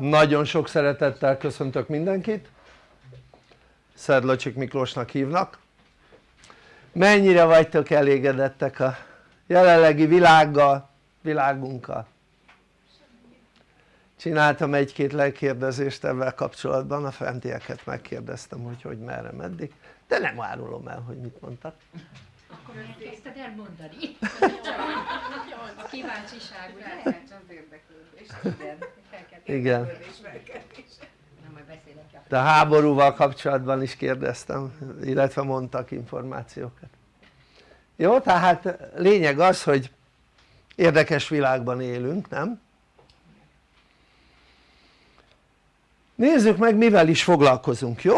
Nagyon sok szeretettel köszöntök mindenkit. Szedlacsik Miklósnak hívnak. Mennyire vagytok elégedettek a jelenlegi világgal, világunkkal? Csináltam egy-két lekérdezést ebben kapcsolatban, a fentieket megkérdeztem, hogy hogy merre, meddig, de nem árulom el, hogy mit mondtak. Akkor elkezdted elmondani. A kíváncsiság, ugye? az érdeklődés, igen. Igen. De a háborúval kapcsolatban is kérdeztem, illetve mondtak információkat. Jó, tehát lényeg az, hogy érdekes világban élünk, nem? Nézzük meg mivel is foglalkozunk, jó?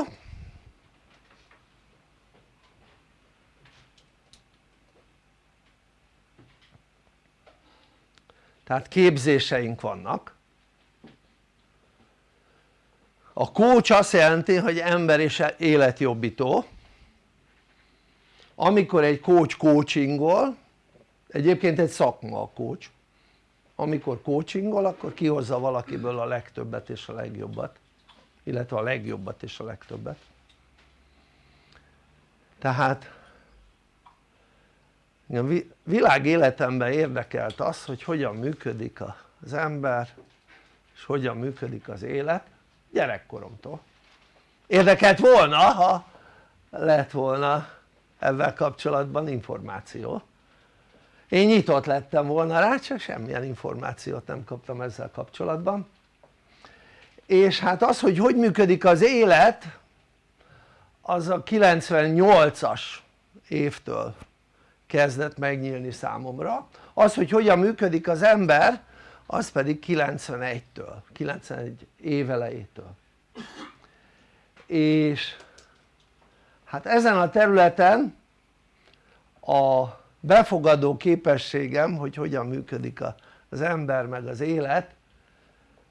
Tehát képzéseink vannak. A coach azt jelenti hogy ember és életjobbító. Amikor egy coach coachingol egyébként egy szakma a coach amikor coachingol akkor kihozza valakiből a legtöbbet és a legjobbat illetve a legjobbat és a legtöbbet. Tehát a világ életemben érdekelt az hogy hogyan működik az ember és hogyan működik az élet gyerekkoromtól. Érdekelt volna ha lett volna ezzel kapcsolatban információ. Én nyitott lettem volna rá csak semmilyen információt nem kaptam ezzel kapcsolatban. És hát az hogy hogy működik az élet az a 98-as évtől kezdett megnyílni számomra. Az hogy hogyan működik az ember az pedig 91-től, 91 évelejétől. És hát ezen a területen a befogadó képességem hogy hogyan működik az ember meg az élet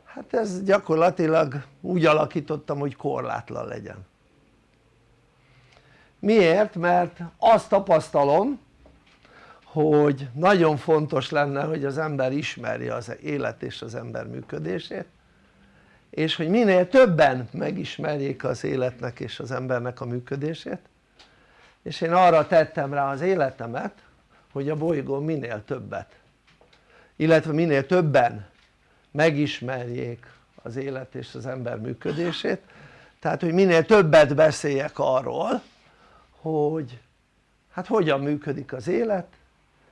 hát ez gyakorlatilag úgy alakítottam hogy korlátlan legyen. Miért? mert azt tapasztalom hogy nagyon fontos lenne hogy az ember ismerje az élet és az ember működését és hogy minél többen megismerjék az életnek és az embernek a működését. És én arra tettem rá az életemet hogy a bolygón minél többet illetve minél többen megismerjék az élet és az ember működését. Tehát hogy minél többet beszéljek arról hogy hát hogyan működik az élet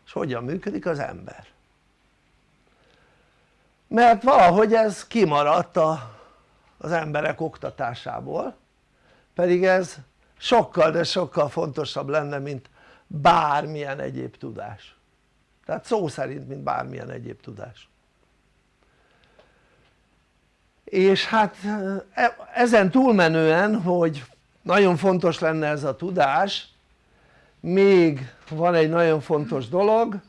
és hogyan működik az ember? Mert valahogy ez kimaradt a, az emberek oktatásából pedig ez sokkal de sokkal fontosabb lenne mint bármilyen egyéb tudás. Tehát szó szerint mint bármilyen egyéb tudás. És hát e, ezen túlmenően hogy nagyon fontos lenne ez a tudás még van egy nagyon fontos dolog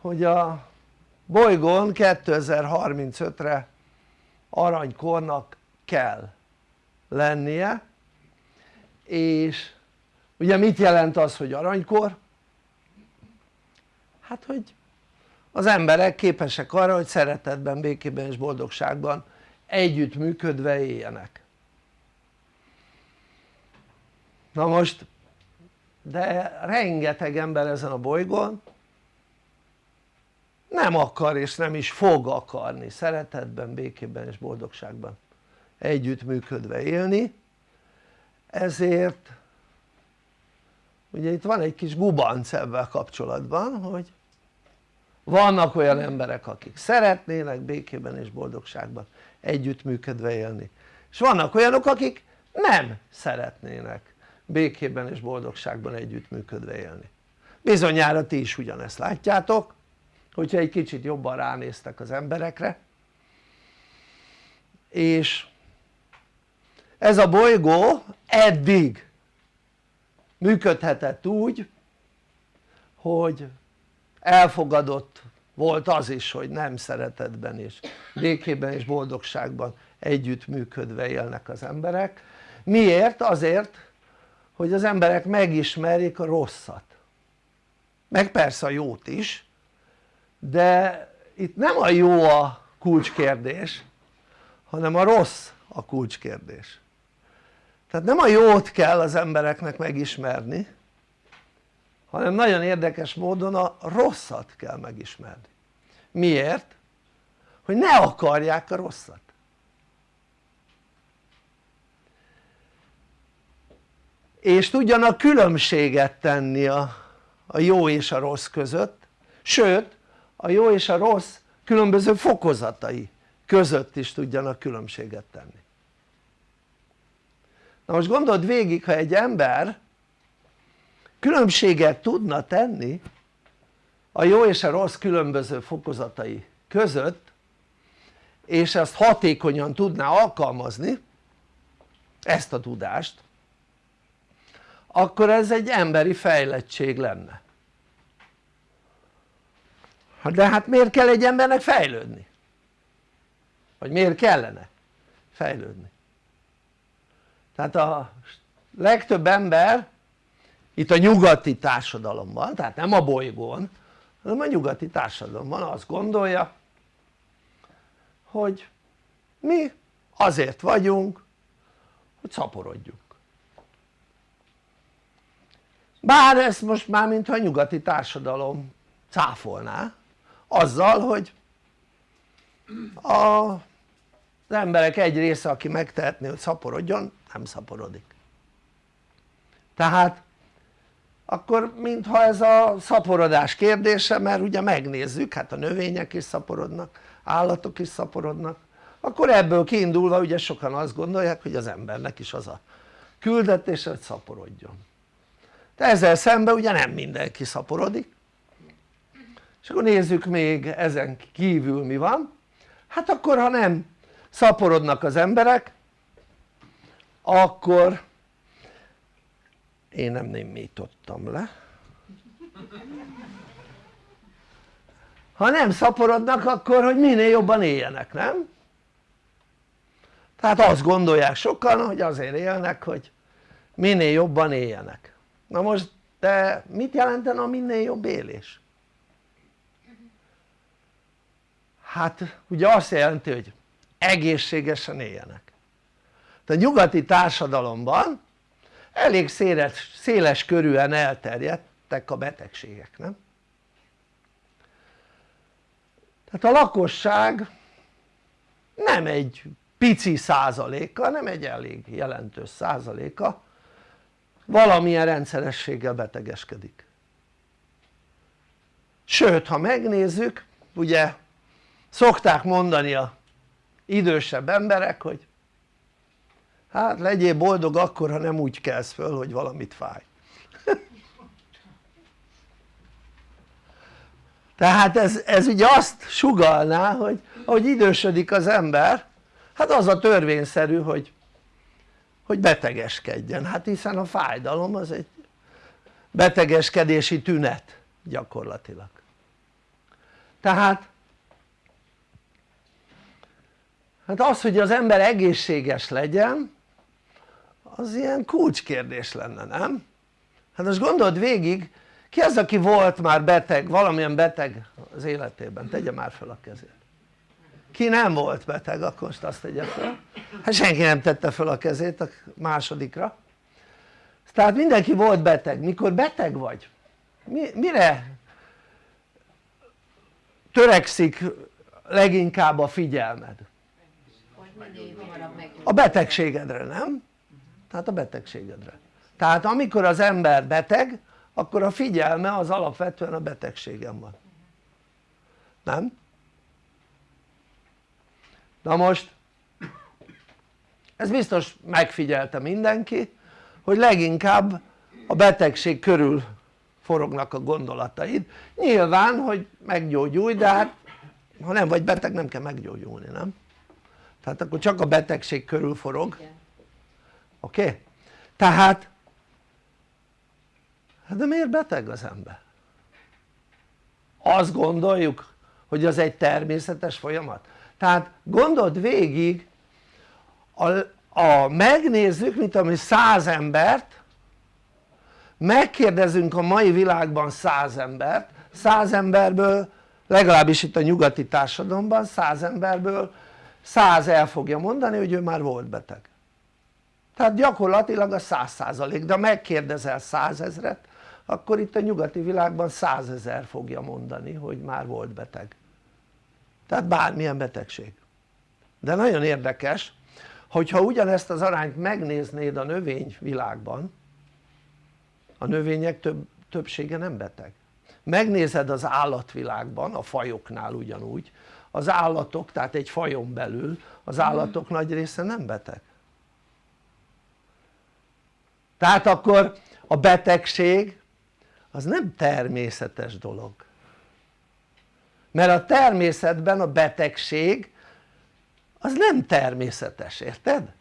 hogy a bolygón 2035-re aranykornak kell lennie és ugye mit jelent az hogy aranykor? hát hogy az emberek képesek arra hogy szeretetben, békében és boldogságban együttműködve éljenek na most de rengeteg ember ezen a bolygón nem akar és nem is fog akarni szeretetben, békében és boldogságban együttműködve élni. Ezért ugye itt van egy kis gubanc ebben kapcsolatban hogy vannak olyan emberek akik szeretnének békében és boldogságban együttműködve élni. És vannak olyanok akik nem szeretnének békében és boldogságban együttműködve élni. Bizonyára ti is ugyanezt látjátok hogyha egy kicsit jobban ránéztek az emberekre. És ez a bolygó eddig működhetett úgy hogy elfogadott volt az is hogy nem szeretetben és békében és boldogságban együttműködve élnek az emberek. Miért? azért hogy az emberek megismerjék a rosszat. Meg persze a jót is de itt nem a jó a kulcskérdés hanem a rossz a kulcskérdés. Tehát nem a jót kell az embereknek megismerni hanem nagyon érdekes módon a rosszat kell megismerni. Miért? hogy ne akarják a rosszat és tudjanak különbséget tenni a, a jó és a rossz között. Sőt a jó és a rossz különböző fokozatai között is tudjanak különbséget tenni. Na most gondold végig ha egy ember különbséget tudna tenni a jó és a rossz különböző fokozatai között és ezt hatékonyan tudná alkalmazni ezt a tudást akkor ez egy emberi fejlettség lenne de hát miért kell egy embernek fejlődni? vagy miért kellene fejlődni? tehát a legtöbb ember itt a nyugati társadalomban, tehát nem a bolygón hanem a nyugati társadalomban azt gondolja hogy mi azért vagyunk hogy szaporodjunk bár ezt most már mintha a nyugati társadalom cáfolná azzal hogy a, az emberek egy része aki megtehetné hogy szaporodjon nem szaporodik. Tehát akkor mintha ez a szaporodás kérdése mert ugye megnézzük hát a növények is szaporodnak állatok is szaporodnak akkor ebből kiindulva ugye sokan azt gondolják hogy az embernek is az a küldetése hogy szaporodjon de ezzel szemben ugye nem mindenki szaporodik. És akkor nézzük még ezen kívül mi van. Hát akkor ha nem szaporodnak az emberek akkor én nem némítottam le. Ha nem szaporodnak akkor hogy minél jobban éljenek, nem? tehát azt gondolják sokan hogy azért élnek hogy minél jobban éljenek na most de mit jelenten a minél jobb élés? hát ugye azt jelenti hogy egészségesen éljenek de a nyugati társadalomban elég széles, széles körűen elterjedtek a betegségek nem? tehát a lakosság nem egy pici százaléka, nem egy elég jelentős százaléka valamilyen rendszerességgel betegeskedik. Sőt ha megnézzük ugye szokták mondani a idősebb emberek hogy hát legyél boldog akkor ha nem úgy kelsz föl hogy valamit fáj. Tehát ez, ez ugye azt sugalná hogy ahogy idősödik az ember hát az a törvényszerű hogy hogy betegeskedjen, hát hiszen a fájdalom az egy betegeskedési tünet gyakorlatilag tehát hát az hogy az ember egészséges legyen az ilyen kulcskérdés lenne nem? hát most gondold végig ki az aki volt már beteg, valamilyen beteg az életében? tegye már fel a kezét ki nem volt beteg akkor most azt tegye fel hát senki nem tette fel a kezét a másodikra tehát mindenki volt beteg, mikor beteg vagy mi, mire törekszik leginkább a figyelmed? a betegségedre nem? tehát a betegségedre tehát amikor az ember beteg akkor a figyelme az alapvetően a betegségem van nem? Na most ez biztos megfigyelte mindenki hogy leginkább a betegség körül forognak a gondolataid nyilván hogy meggyógyulj de hát ha nem vagy beteg nem kell meggyógyulni nem? tehát akkor csak a betegség körül forog oké? Okay? tehát hát de miért beteg az ember? azt gondoljuk hogy az egy természetes folyamat tehát gondold végig a, a megnézzük mint ami száz embert megkérdezünk a mai világban száz embert száz emberből legalábbis itt a nyugati társadalomban 100 emberből 100 el fogja mondani hogy ő már volt beteg. Tehát gyakorlatilag a 100% de ha megkérdezel 100 ezret akkor itt a nyugati világban 100 ezer fogja mondani hogy már volt beteg tehát bármilyen betegség. De nagyon érdekes hogyha ugyanezt az arányt megnéznéd a növényvilágban a növények több, többsége nem beteg. Megnézed az állatvilágban a fajoknál ugyanúgy az állatok tehát egy fajon belül az állatok nagy része nem beteg. Tehát akkor a betegség az nem természetes dolog mert a természetben a betegség az nem természetes, érted?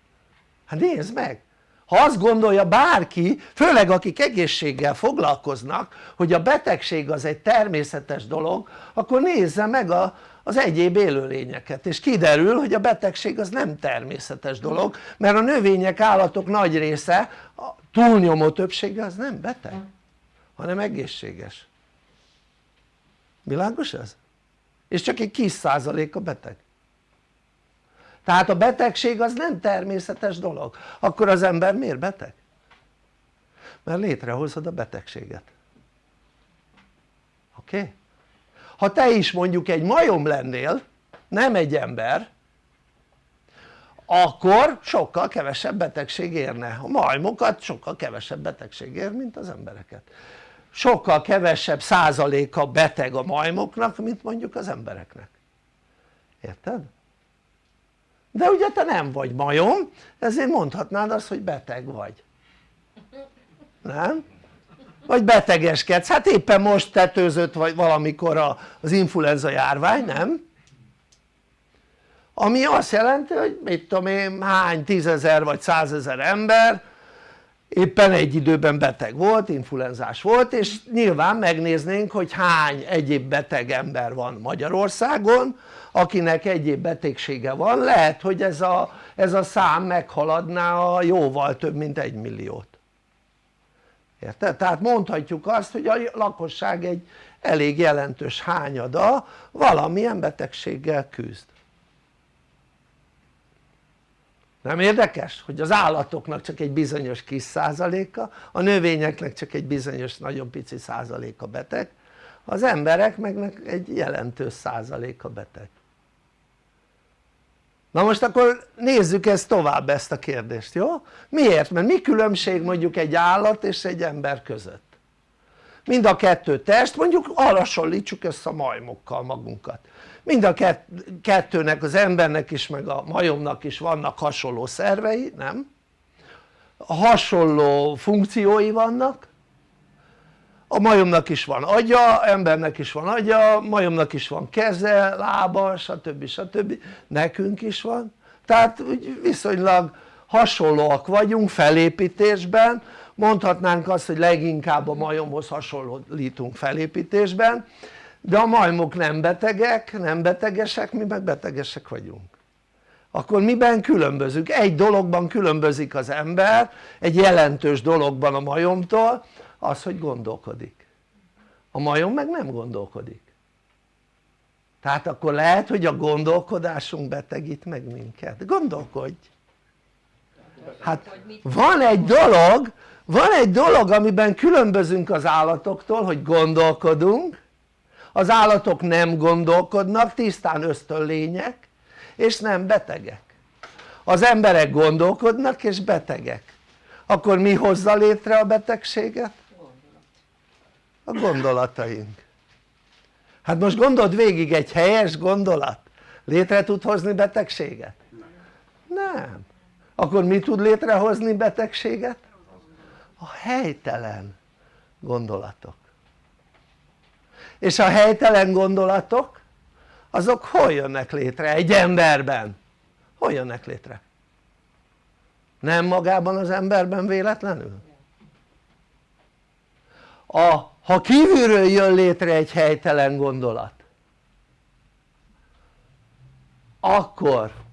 hát nézd meg ha azt gondolja bárki, főleg akik egészséggel foglalkoznak hogy a betegség az egy természetes dolog akkor nézze meg a, az egyéb élőlényeket és kiderül hogy a betegség az nem természetes dolog mert a növények, állatok nagy része, a túlnyomó többsége az nem beteg hanem egészséges világos ez? És csak egy kis százalék a beteg tehát a betegség az nem természetes dolog akkor az ember miért beteg? mert létrehozod a betegséget oké? Okay? ha te is mondjuk egy majom lennél nem egy ember akkor sokkal kevesebb betegség érne a majmokat sokkal kevesebb betegség ér mint az embereket sokkal kevesebb százaléka beteg a majmoknak mint mondjuk az embereknek érted? de ugye te nem vagy majom ezért mondhatnád azt hogy beteg vagy nem? vagy betegeskedsz, hát éppen most tetőzött vagy valamikor az influenza járvány, nem? ami azt jelenti hogy mit tudom én hány tízezer vagy százezer ember éppen egy időben beteg volt, influenzás volt és nyilván megnéznénk hogy hány egyéb beteg ember van Magyarországon akinek egyéb betegsége van, lehet hogy ez a, ez a szám meghaladná a jóval több mint egy milliót. Érted? tehát mondhatjuk azt hogy a lakosság egy elég jelentős hányada valamilyen betegséggel küzd nem érdekes? hogy az állatoknak csak egy bizonyos kis százaléka a növényeknek csak egy bizonyos nagyon pici százaléka beteg az emberek meg egy jelentős százaléka beteg na most akkor nézzük ezt tovább ezt a kérdést jó? miért? mert mi különbség mondjuk egy állat és egy ember között? Mind a kettő test mondjuk hasonlítsuk össze a majmokkal magunkat mind a kettőnek az embernek is meg a majomnak is vannak hasonló szervei nem? hasonló funkciói vannak a majomnak is van agya, embernek is van agya, majomnak is van keze, lába stb. stb. nekünk is van tehát viszonylag hasonlóak vagyunk felépítésben mondhatnánk azt hogy leginkább a majomhoz hasonlítunk felépítésben de a majmok nem betegek, nem betegesek, mi meg betegesek vagyunk. Akkor miben különbözünk? egy dologban különbözik az ember egy jelentős dologban a majomtól az hogy gondolkodik. A majom meg nem gondolkodik. Tehát akkor lehet hogy a gondolkodásunk betegít meg minket, gondolkodj! Hát van egy dolog van egy dolog amiben különbözünk az állatoktól hogy gondolkodunk az állatok nem gondolkodnak tisztán ösztönlények és nem betegek az emberek gondolkodnak és betegek akkor mi hozza létre a betegséget? a gondolataink hát most gondold végig egy helyes gondolat létre tud hozni betegséget? nem akkor mi tud létrehozni betegséget? A helytelen gondolatok és a helytelen gondolatok azok hol jönnek létre egy emberben? hol jönnek létre? nem magában az emberben véletlenül? a, ha kívülről jön létre egy helytelen gondolat akkor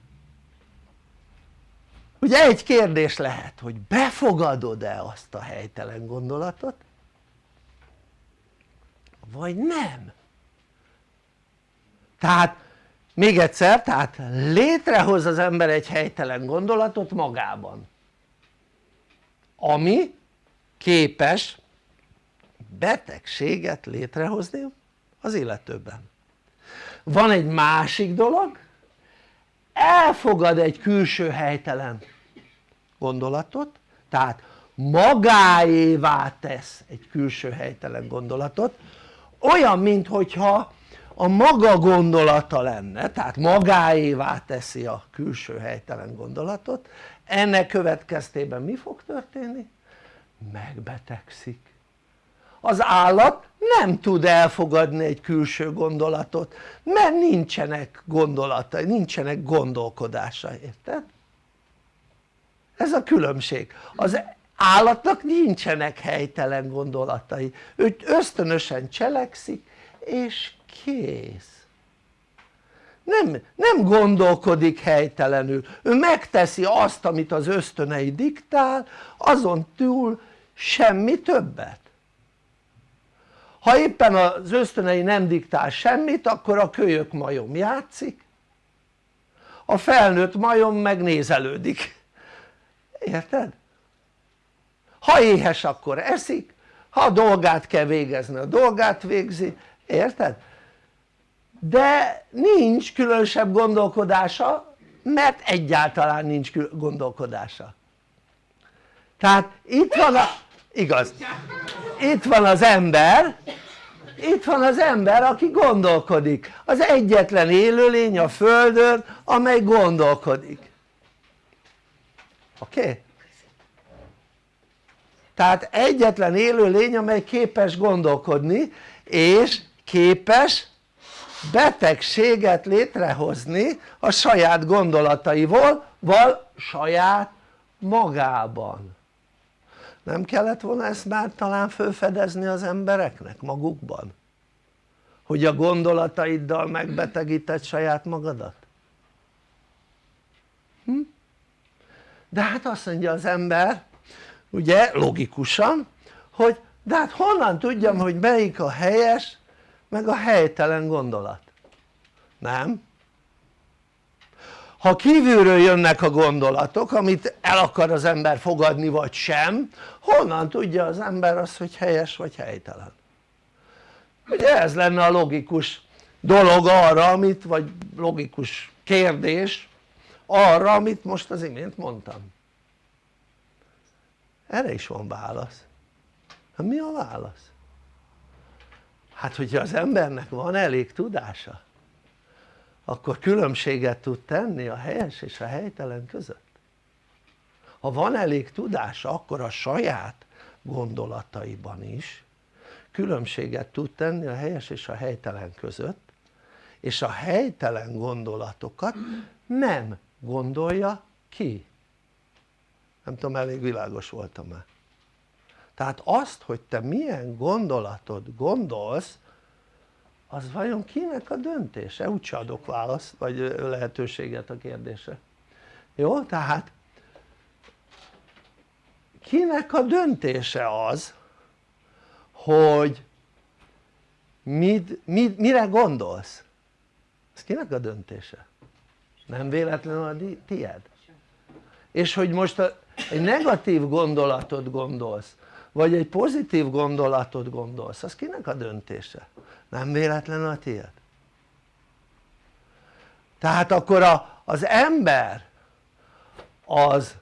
ugye egy kérdés lehet hogy befogadod-e azt a helytelen gondolatot vagy nem? Tehát még egyszer, tehát létrehoz az ember egy helytelen gondolatot magában ami képes betegséget létrehozni az illetőben. Van egy másik dolog elfogad egy külső helytelen gondolatot tehát magáévá tesz egy külső helytelen gondolatot olyan minthogyha a maga gondolata lenne tehát magáévá teszi a külső helytelen gondolatot ennek következtében mi fog történni? megbetegszik az állat nem tud elfogadni egy külső gondolatot mert nincsenek gondolatai, nincsenek gondolkodása, érted? Ez a különbség, az állatnak nincsenek helytelen gondolatai, ő ösztönösen cselekszik és kész. Nem, nem gondolkodik helytelenül, ő megteszi azt amit az ösztönei diktál azon túl semmi többet. Ha éppen az ösztönei nem diktál semmit akkor a kölyök majom játszik a felnőtt majom megnézelődik érted? ha éhes akkor eszik. Ha a dolgát kell végezni a dolgát végzi, érted? de nincs különösebb gondolkodása mert egyáltalán nincs gondolkodása. Tehát itt van a, igaz, itt van az ember. Itt van az ember aki gondolkodik. Az egyetlen élőlény a földön amely gondolkodik oké? Tehát egyetlen élőlény amely képes gondolkodni és képes betegséget létrehozni a saját gondolataival val saját magában nem kellett volna ezt már talán felfedezni az embereknek magukban? hogy a gondolataiddal megbetegíted saját magadat? Hm? De hát azt mondja az ember ugye logikusan hogy de hát honnan tudjam hogy melyik a helyes meg a helytelen gondolat nem? ha kívülről jönnek a gondolatok amit el akar az ember fogadni vagy sem honnan tudja az ember azt hogy helyes vagy helytelen ugye ez lenne a logikus dolog arra amit vagy logikus kérdés arra amit most az imént mondtam. Erre is van válasz. Hát mi a válasz? hát hogyha az embernek van elég tudása akkor különbséget tud tenni a helyes és a helytelen között. Ha van elég tudása akkor a saját gondolataiban is különbséget tud tenni a helyes és a helytelen között és a helytelen gondolatokat nem gondolja ki nem tudom elég világos voltam-e tehát azt hogy te milyen gondolatot gondolsz az vajon kinek a döntése? úgyse adok választ vagy lehetőséget a kérdésre jó? tehát kinek a döntése az hogy mit, mit, mire gondolsz? ez kinek a döntése? Nem véletlenül a tied? és hogy most a, egy negatív gondolatot gondolsz vagy egy pozitív gondolatot gondolsz az kinek a döntése? nem véletlenül a tiéd tehát akkor a, az ember az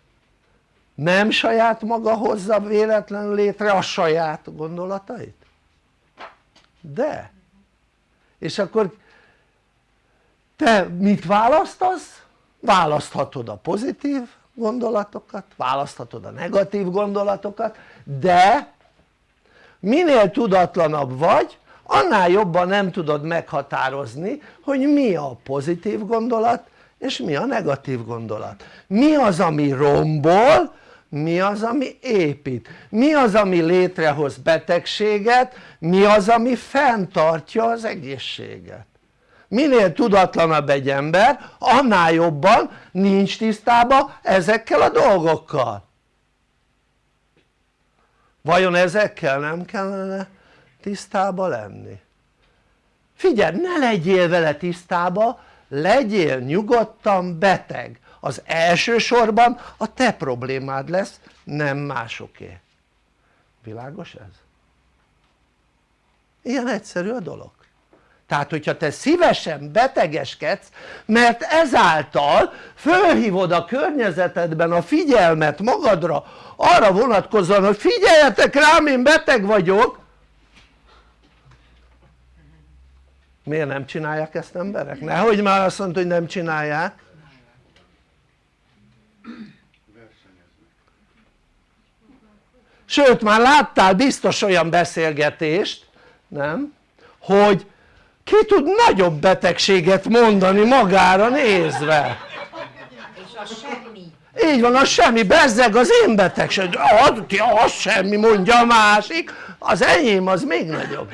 nem saját maga hozza véletlenül létre a saját gondolatait? de és akkor te mit választasz? választhatod a pozitív gondolatokat, választhatod a negatív gondolatokat de minél tudatlanabb vagy annál jobban nem tudod meghatározni hogy mi a pozitív gondolat és mi a negatív gondolat. Mi az ami rombol mi az ami épít. Mi az ami létrehoz betegséget mi az ami fenntartja az egészséget minél tudatlanabb egy ember annál jobban nincs tisztában ezekkel a dolgokkal vajon ezekkel nem kellene tisztába lenni? figyelj ne legyél vele tisztába legyél nyugodtan beteg az elsősorban a te problémád lesz nem másoké világos ez? ilyen egyszerű a dolog tehát hogyha te szívesen betegeskedsz mert ezáltal fölhívod a környezetedben a figyelmet magadra arra vonatkozóan hogy figyeljetek rám én beteg vagyok miért nem csinálják ezt emberek? nehogy már azt mondta hogy nem csinálják sőt már láttál biztos olyan beszélgetést nem? hogy ki tud nagyobb betegséget mondani magára nézve? És a semmi. így van, az semmi, bezzeg az én betegség, az, az semmi mondja a másik, az enyém az még nagyobb.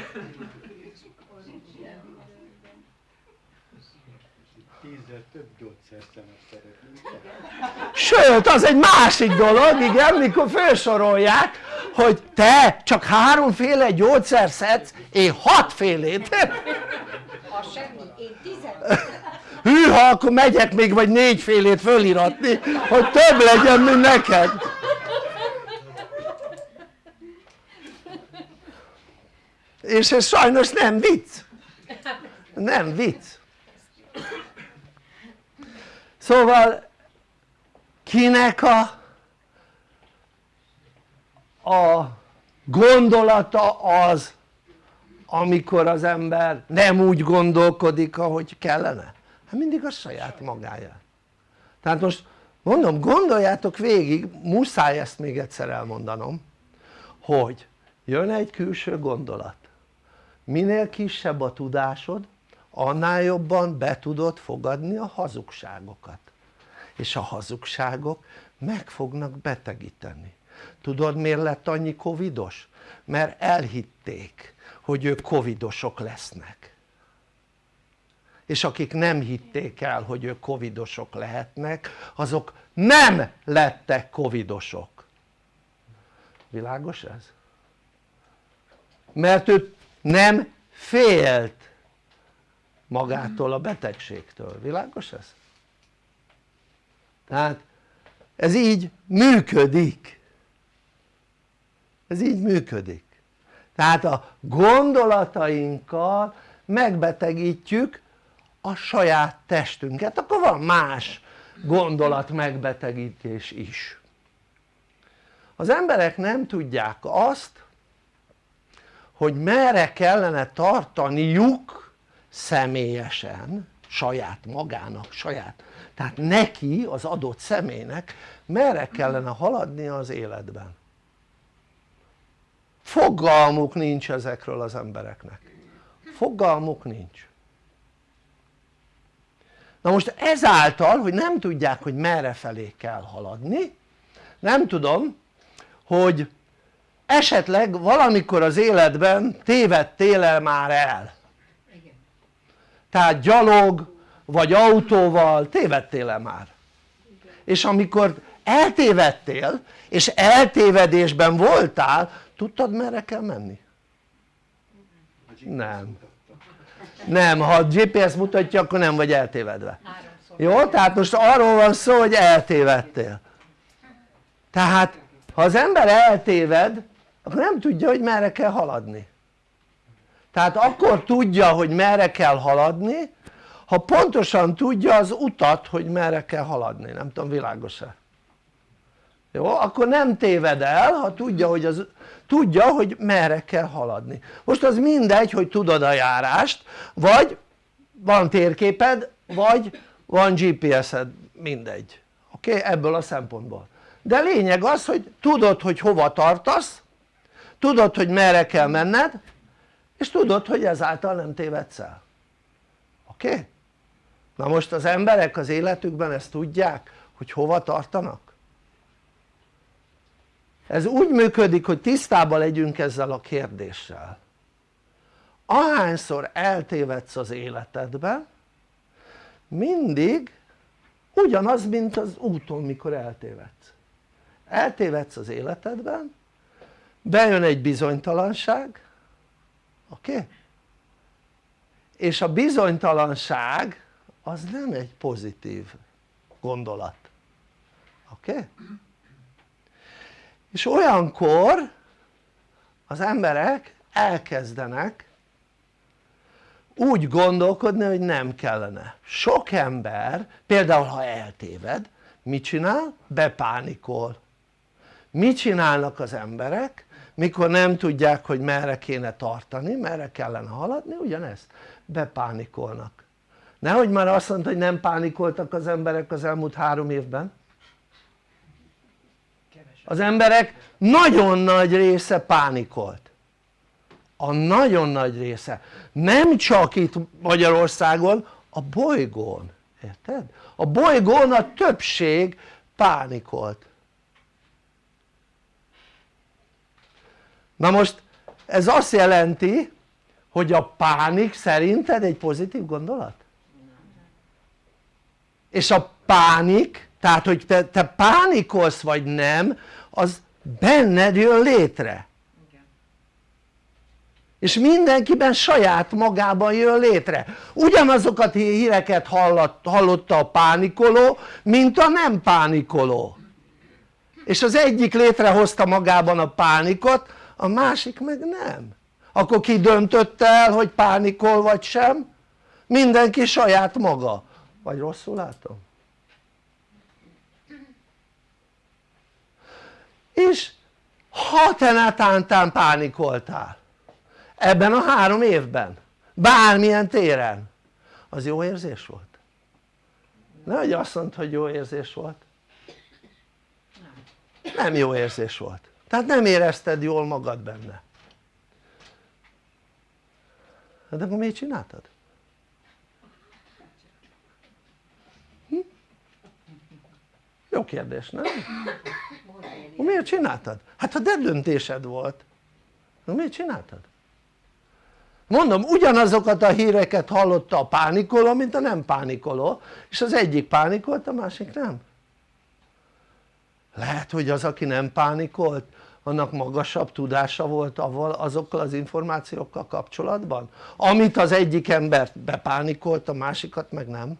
Sőt az egy másik dolog igen mikor felsorolják hogy te csak háromféle gyógyszer szedsz én hatfélét A semmi. Én tizen. hűha akkor megyek még vagy négyfélét föliratni hogy több legyen mint neked és ez sajnos nem vicc nem vicc szóval kinek a a gondolata az amikor az ember nem úgy gondolkodik ahogy kellene? hát mindig a saját magáját tehát most mondom gondoljátok végig muszáj ezt még egyszer elmondanom hogy jön egy külső gondolat. Minél kisebb a tudásod annál jobban be tudod fogadni a hazugságokat. És a hazugságok meg fognak betegíteni tudod miért lett annyi covidos? mert elhitték hogy ők covidosok lesznek és akik nem hitték el hogy ők covidosok lehetnek azok nem lettek covidosok világos ez? mert ő nem félt magától a betegségtől, világos ez? tehát ez így működik ez így működik. Tehát a gondolatainkkal megbetegítjük a saját testünket. Akkor van más gondolat megbetegítés is. Az emberek nem tudják azt hogy merre kellene tartaniuk személyesen saját magának, saját tehát neki az adott személynek merre kellene haladni az életben fogalmuk nincs ezekről az embereknek. Fogalmuk nincs. Na most ezáltal hogy nem tudják hogy merre felé kell haladni nem tudom hogy esetleg valamikor az életben tévedtél el már el. Igen. tehát gyalog vagy autóval tévedtél el már. És amikor eltévedtél és eltévedésben voltál tudtad merre kell menni? nem nem, ha a GPS mutatja akkor nem vagy eltévedve jó? tehát most arról van szó hogy eltévedtél tehát ha az ember eltéved akkor nem tudja hogy merre kell haladni tehát akkor tudja hogy merre kell haladni ha pontosan tudja az utat hogy merre kell haladni, nem tudom világos-e? jó? akkor nem téved el ha tudja hogy, az, tudja, hogy merre kell haladni most az mindegy hogy tudod a járást vagy van térképed vagy van GPS-ed mindegy oké? Okay? ebből a szempontból de lényeg az hogy tudod hogy hova tartasz tudod hogy merre kell menned és tudod hogy ezáltal nem tévedsz el oké? Okay? na most az emberek az életükben ezt tudják hogy hova tartanak? Ez úgy működik hogy tisztában legyünk ezzel a kérdéssel ahányszor eltévedsz az életedben mindig ugyanaz mint az úton mikor eltévedsz eltévedsz az életedben bejön egy bizonytalanság oké? És a bizonytalanság az nem egy pozitív gondolat oké? Okay? És olyankor az emberek elkezdenek úgy gondolkodni hogy nem kellene. Sok ember például ha eltéved mit csinál? bepánikol. Mit csinálnak az emberek mikor nem tudják hogy merre kéne tartani, merre kellene haladni, ugyanezt. Bepánikolnak. Nehogy már azt mondta hogy nem pánikoltak az emberek az elmúlt három évben az emberek nagyon nagy része pánikolt a nagyon nagy része nem csak itt Magyarországon a bolygón érted? a bolygón a többség pánikolt na most ez azt jelenti hogy a pánik szerinted egy pozitív gondolat? és a pánik tehát hogy te, te pánikolsz vagy nem az benned jön létre. És mindenkiben saját magában jön létre. Ugyanazokat híreket hallott, hallotta a pánikoló mint a nem pánikoló. És az egyik létrehozta magában a pánikot a másik meg nem. Akkor ki döntött el hogy pánikol vagy sem? mindenki saját maga. Vagy rosszul látom? És ha te netántán pánikoltál ebben a három évben bármilyen téren az jó érzés volt? nehogy azt mondd hogy jó érzés volt nem jó érzés volt tehát nem érezted jól magad benne de akkor miért csináltad? Hm? jó kérdés nem? Miért csináltad? hát ha döntésed volt miért csináltad? mondom ugyanazokat a híreket hallotta a pánikoló mint a nem pánikoló és az egyik pánikolt a másik nem lehet hogy az aki nem pánikolt annak magasabb tudása volt azokkal az információkkal kapcsolatban amit az egyik ember bepánikolt a másikat meg nem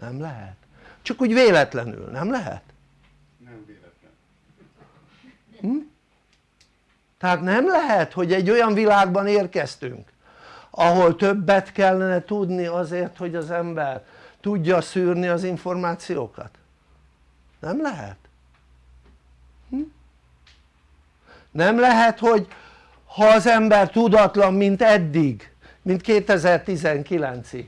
nem lehet csak úgy véletlenül nem lehet? Hm? tehát nem lehet hogy egy olyan világban érkeztünk ahol többet kellene tudni azért hogy az ember tudja szűrni az információkat nem lehet hm? nem lehet hogy ha az ember tudatlan mint eddig mint 2019-ig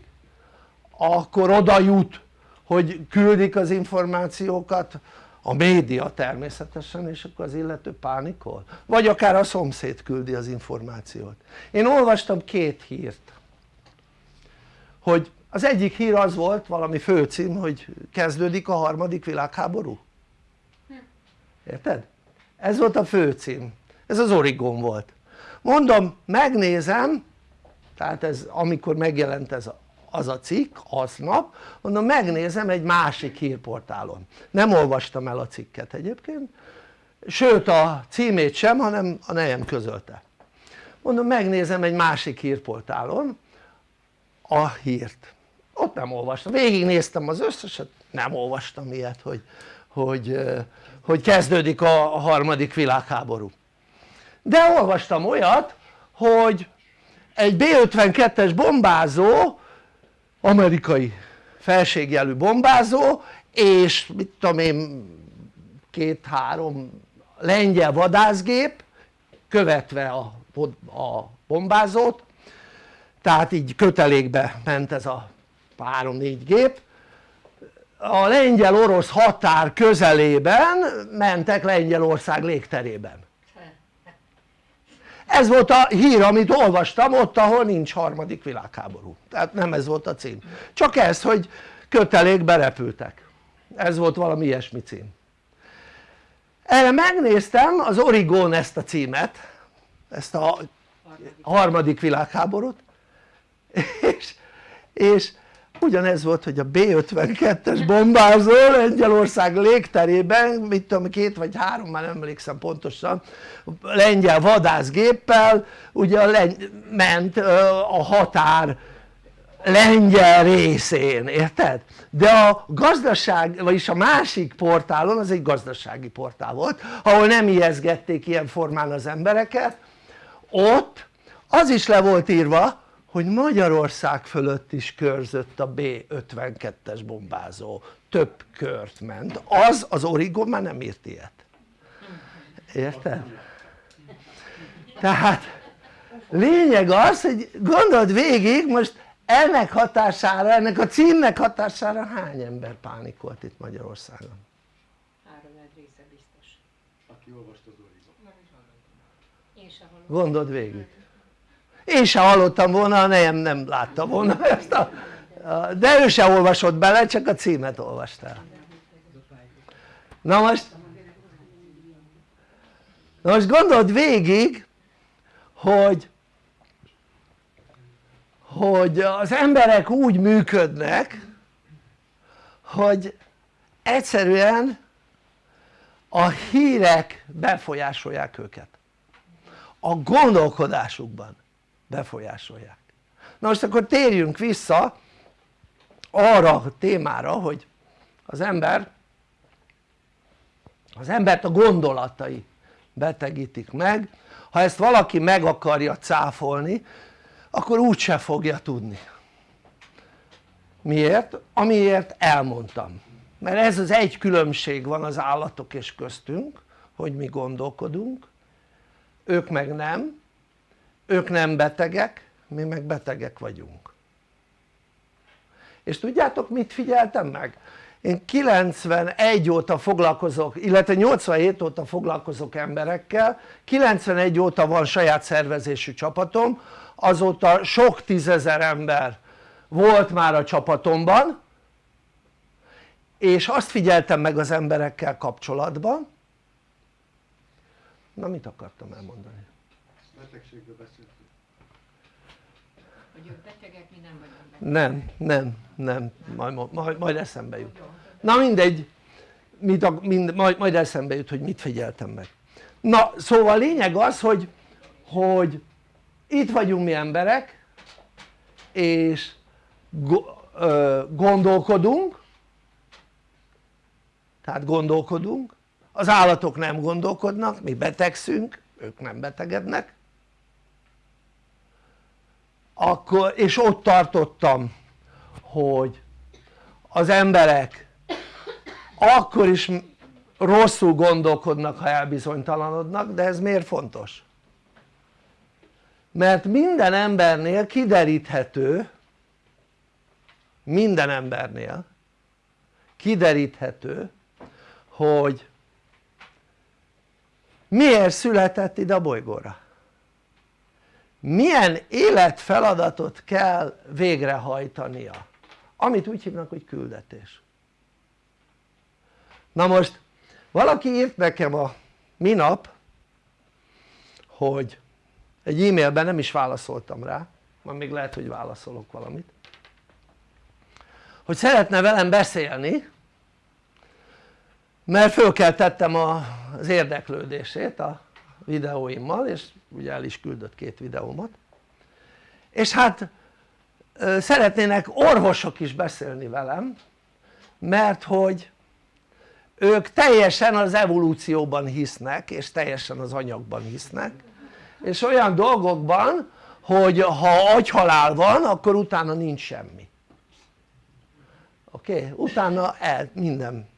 akkor oda jut hogy küldik az információkat a média természetesen és akkor az illető pánikol. Vagy akár a szomszéd küldi az információt. Én olvastam két hírt hogy az egyik hír az volt valami főcím hogy kezdődik a harmadik világháború. Érted? ez volt a főcím ez az Origon volt. Mondom megnézem tehát ez amikor megjelent ez a az a cikk aznap mondom megnézem egy másik hírportálon. Nem olvastam el a cikket egyébként sőt a címét sem hanem a nejem közölte. Mondom megnézem egy másik hírportálon a hírt. Ott nem olvastam, végignéztem az összeset nem olvastam ilyet hogy, hogy, hogy kezdődik a harmadik világháború. De olvastam olyat hogy egy B-52-es bombázó amerikai felségjelű bombázó és mit tudom én két-három lengyel vadászgép követve a, a bombázót. Tehát így kötelékbe ment ez a három-négy gép. A lengyel-orosz határ közelében mentek Lengyelország légterében ez volt a hír amit olvastam ott ahol nincs harmadik világháború. Tehát nem ez volt a cím. Csak ez hogy kötelékbe repültek ez volt valami ilyesmi cím. Erre megnéztem az Origon ezt a címet ezt a harmadik világháborút és, és ugyanez volt hogy a B-52-es bombázó Lengyelország légterében mit tudom két vagy három már nem emlékszem pontosan lengyel vadászgéppel ugye ment a határ lengyel részén, érted? de a gazdaság, vagyis a másik portálon az egy gazdasági portál volt ahol nem ijeszgették ilyen formán az embereket ott az is le volt írva hogy Magyarország fölött is körzött a B-52-es bombázó több kört ment, az az Origo már nem írt ilyet érted? tehát lényeg az hogy gondold végig most ennek hatására, ennek a címnek hatására hány ember pánikolt itt Magyarországon? Három része biztos. Aki olvasta az Origo. Gondold végig én sem hallottam volna nem, nem látta volna ezt a, de ő se olvasott bele csak a címet olvastál. Na most na most gondold végig hogy hogy az emberek úgy működnek hogy egyszerűen a hírek befolyásolják őket. A gondolkodásukban befolyásolják. Na most akkor térjünk vissza arra a témára hogy az ember az embert a gondolatai betegítik meg. Ha ezt valaki meg akarja cáfolni akkor úgyse fogja tudni. Miért? amiért elmondtam. Mert ez az egy különbség van az állatok és köztünk hogy mi gondolkodunk. Ők meg nem ők nem betegek mi meg betegek vagyunk és tudjátok mit figyeltem meg? én 91 óta foglalkozok illetve 87 óta foglalkozok emberekkel 91 óta van saját szervezésű csapatom azóta sok tízezer ember volt már a csapatomban és azt figyeltem meg az emberekkel kapcsolatban na mit akartam elmondani? Betegségről beszéltünk. Hogy ők betegek, mi nem vagyunk betegek. nem, nem, nem, majd, majd, majd eszembe jut. Na mindegy mit, ak- mind, majd, majd eszembe jut hogy mit figyeltem meg. Na szóval a lényeg az hogy, hogy itt vagyunk mi emberek és gondolkodunk tehát gondolkodunk. Az állatok nem gondolkodnak, mi betegszünk, ők nem betegednek akkor, és ott tartottam hogy az emberek akkor is rosszul gondolkodnak ha elbizonytalanodnak de ez miért fontos? mert minden embernél kideríthető minden embernél kideríthető hogy miért született ide a bolygóra milyen életfeladatot kell végrehajtania? Amit úgy hívnak hogy küldetés. Na most valaki írt nekem a minap hogy egy e-mailben nem is válaszoltam rá majd még lehet hogy válaszolok valamit hogy szeretne velem beszélni mert fölkeltettem az érdeklődését a videóimmal és ugye el is küldött két videómat és hát szeretnének orvosok is beszélni velem mert hogy ők teljesen az evolúcióban hisznek és teljesen az anyagban hisznek és olyan dolgokban hogy ha agyhalál van akkor utána nincs semmi oké? Okay? utána el, minden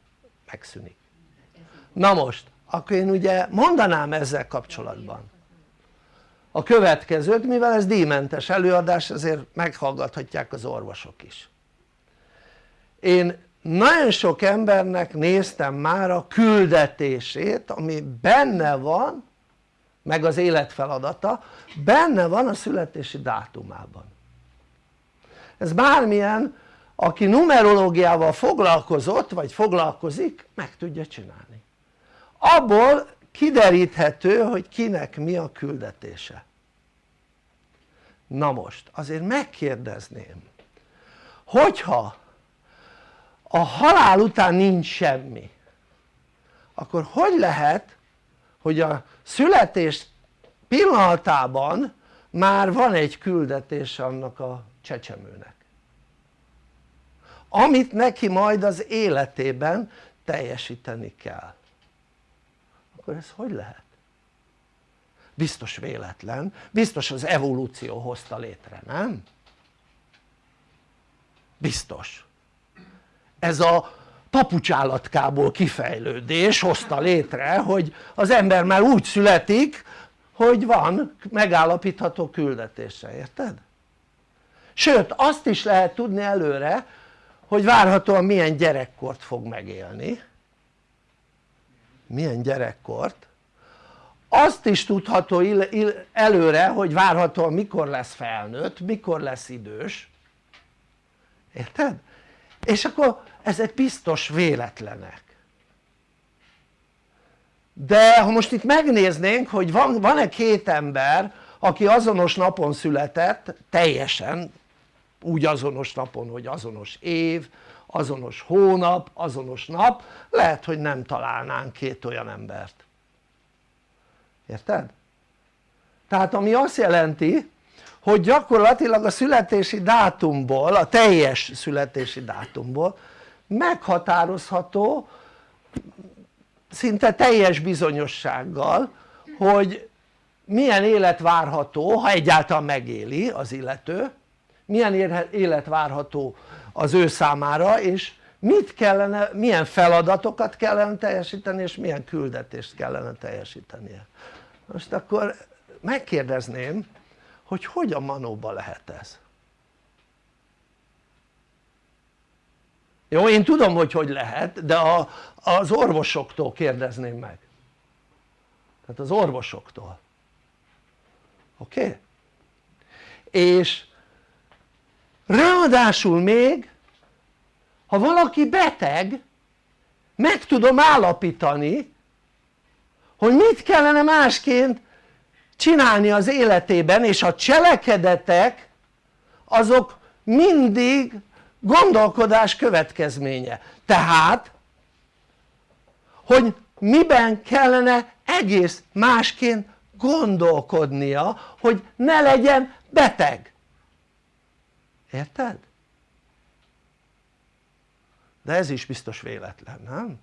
megszűnik na most akkor én ugye mondanám ezzel kapcsolatban. A következőt mivel ez díjmentes előadás ezért meghallgathatják az orvosok is. Én nagyon sok embernek néztem már a küldetését ami benne van meg az életfeladata benne van a születési dátumában. Ez bármilyen aki numerológiával foglalkozott vagy foglalkozik meg tudja csinálni abból kideríthető hogy kinek mi a küldetése. Na most azért megkérdezném hogyha a halál után nincs semmi akkor hogy lehet hogy a születés pillanatában már van egy küldetése annak a csecsemőnek? Amit neki majd az életében teljesíteni kell akkor ez hogy lehet? biztos véletlen, biztos az evolúció hozta létre, nem? biztos ez a papucsállatkából kifejlődés hozta létre hogy az ember már úgy születik hogy van megállapítható küldetése, érted? sőt azt is lehet tudni előre hogy várhatóan milyen gyerekkort fog megélni milyen gyerekkort. Azt is tudható előre hogy várhatóan mikor lesz felnőtt, mikor lesz idős. Érted? és akkor ezek biztos véletlenek. De ha most itt megnéznénk hogy van, van-e két ember aki azonos napon született teljesen úgy azonos napon hogy azonos év, azonos hónap, azonos nap lehet hogy nem találnánk két olyan embert érted? tehát ami azt jelenti hogy gyakorlatilag a születési dátumból, a teljes születési dátumból meghatározható szinte teljes bizonyossággal hogy milyen élet várható ha egyáltalán megéli az illető milyen élet várható az ő számára és mit kellene, milyen feladatokat kellene teljesíteni és milyen küldetést kellene teljesítenie most akkor megkérdezném hogy hogy a manóba lehet ez jó én tudom hogy hogy lehet de a, az orvosoktól kérdezném meg tehát az orvosoktól oké? Okay? és ráadásul még ha valaki beteg meg tudom állapítani hogy mit kellene másként csinálni az életében és a cselekedetek azok mindig gondolkodás következménye. Tehát hogy miben kellene egész másként gondolkodnia hogy ne legyen beteg érted? de ez is biztos véletlen nem?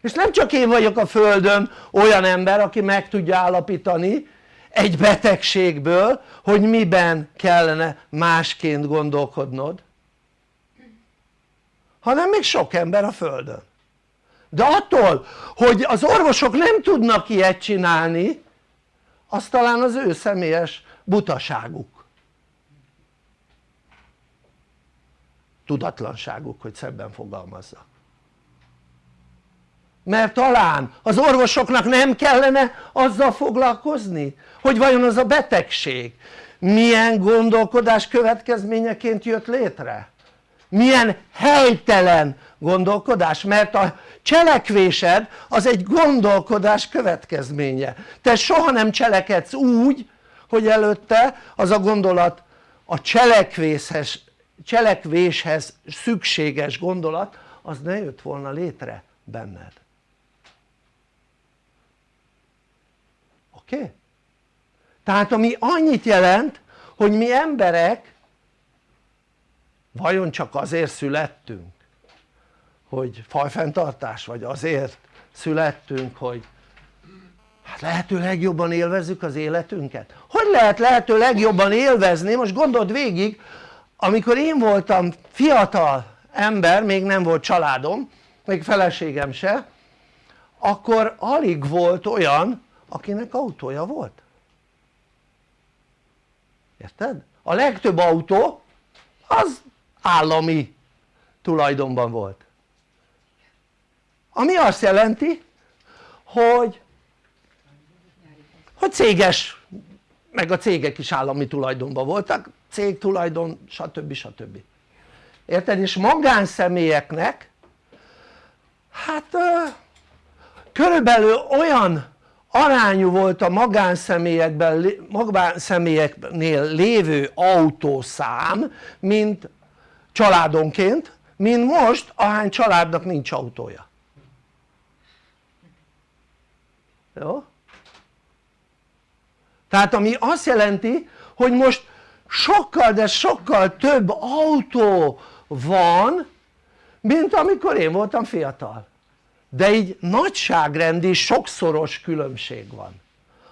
és nem csak én vagyok a földön olyan ember aki meg tudja állapítani egy betegségből hogy miben kellene másként gondolkodnod hanem még sok ember a földön de attól hogy az orvosok nem tudnak ilyet csinálni az talán az ő személyes butaságuk tudatlanságuk hogy szebben fogalmazzak mert talán az orvosoknak nem kellene azzal foglalkozni hogy vajon az a betegség milyen gondolkodás következményeként jött létre? Milyen helytelen gondolkodás? Mert a cselekvésed az egy gondolkodás következménye. Te soha nem cselekedsz úgy hogy előtte az a gondolat a cselekvéshez, cselekvéshez szükséges gondolat az ne jött volna létre benned oké? Okay? tehát ami annyit jelent hogy mi emberek vajon csak azért születtünk hogy fajfenntartás vagy azért születtünk hogy hát lehető legjobban élvezzük az életünket hogy lehet lehető legjobban élvezni most gondold végig amikor én voltam fiatal ember még nem volt családom még feleségem se akkor alig volt olyan akinek autója volt. Érted? a legtöbb autó az állami tulajdonban volt. Ami azt jelenti hogy hogy céges meg a cégek is állami tulajdonban voltak cégtulajdon stb. stb. érted? és magánszemélyeknek hát körülbelül olyan arányú volt a magánszemélyekben, magánszemélyeknél lévő autószám mint családonként mint most ahány családnak nincs autója jó? tehát ami azt jelenti hogy most sokkal de sokkal több autó van mint amikor én voltam fiatal. De így nagyságrendi sokszoros különbség van.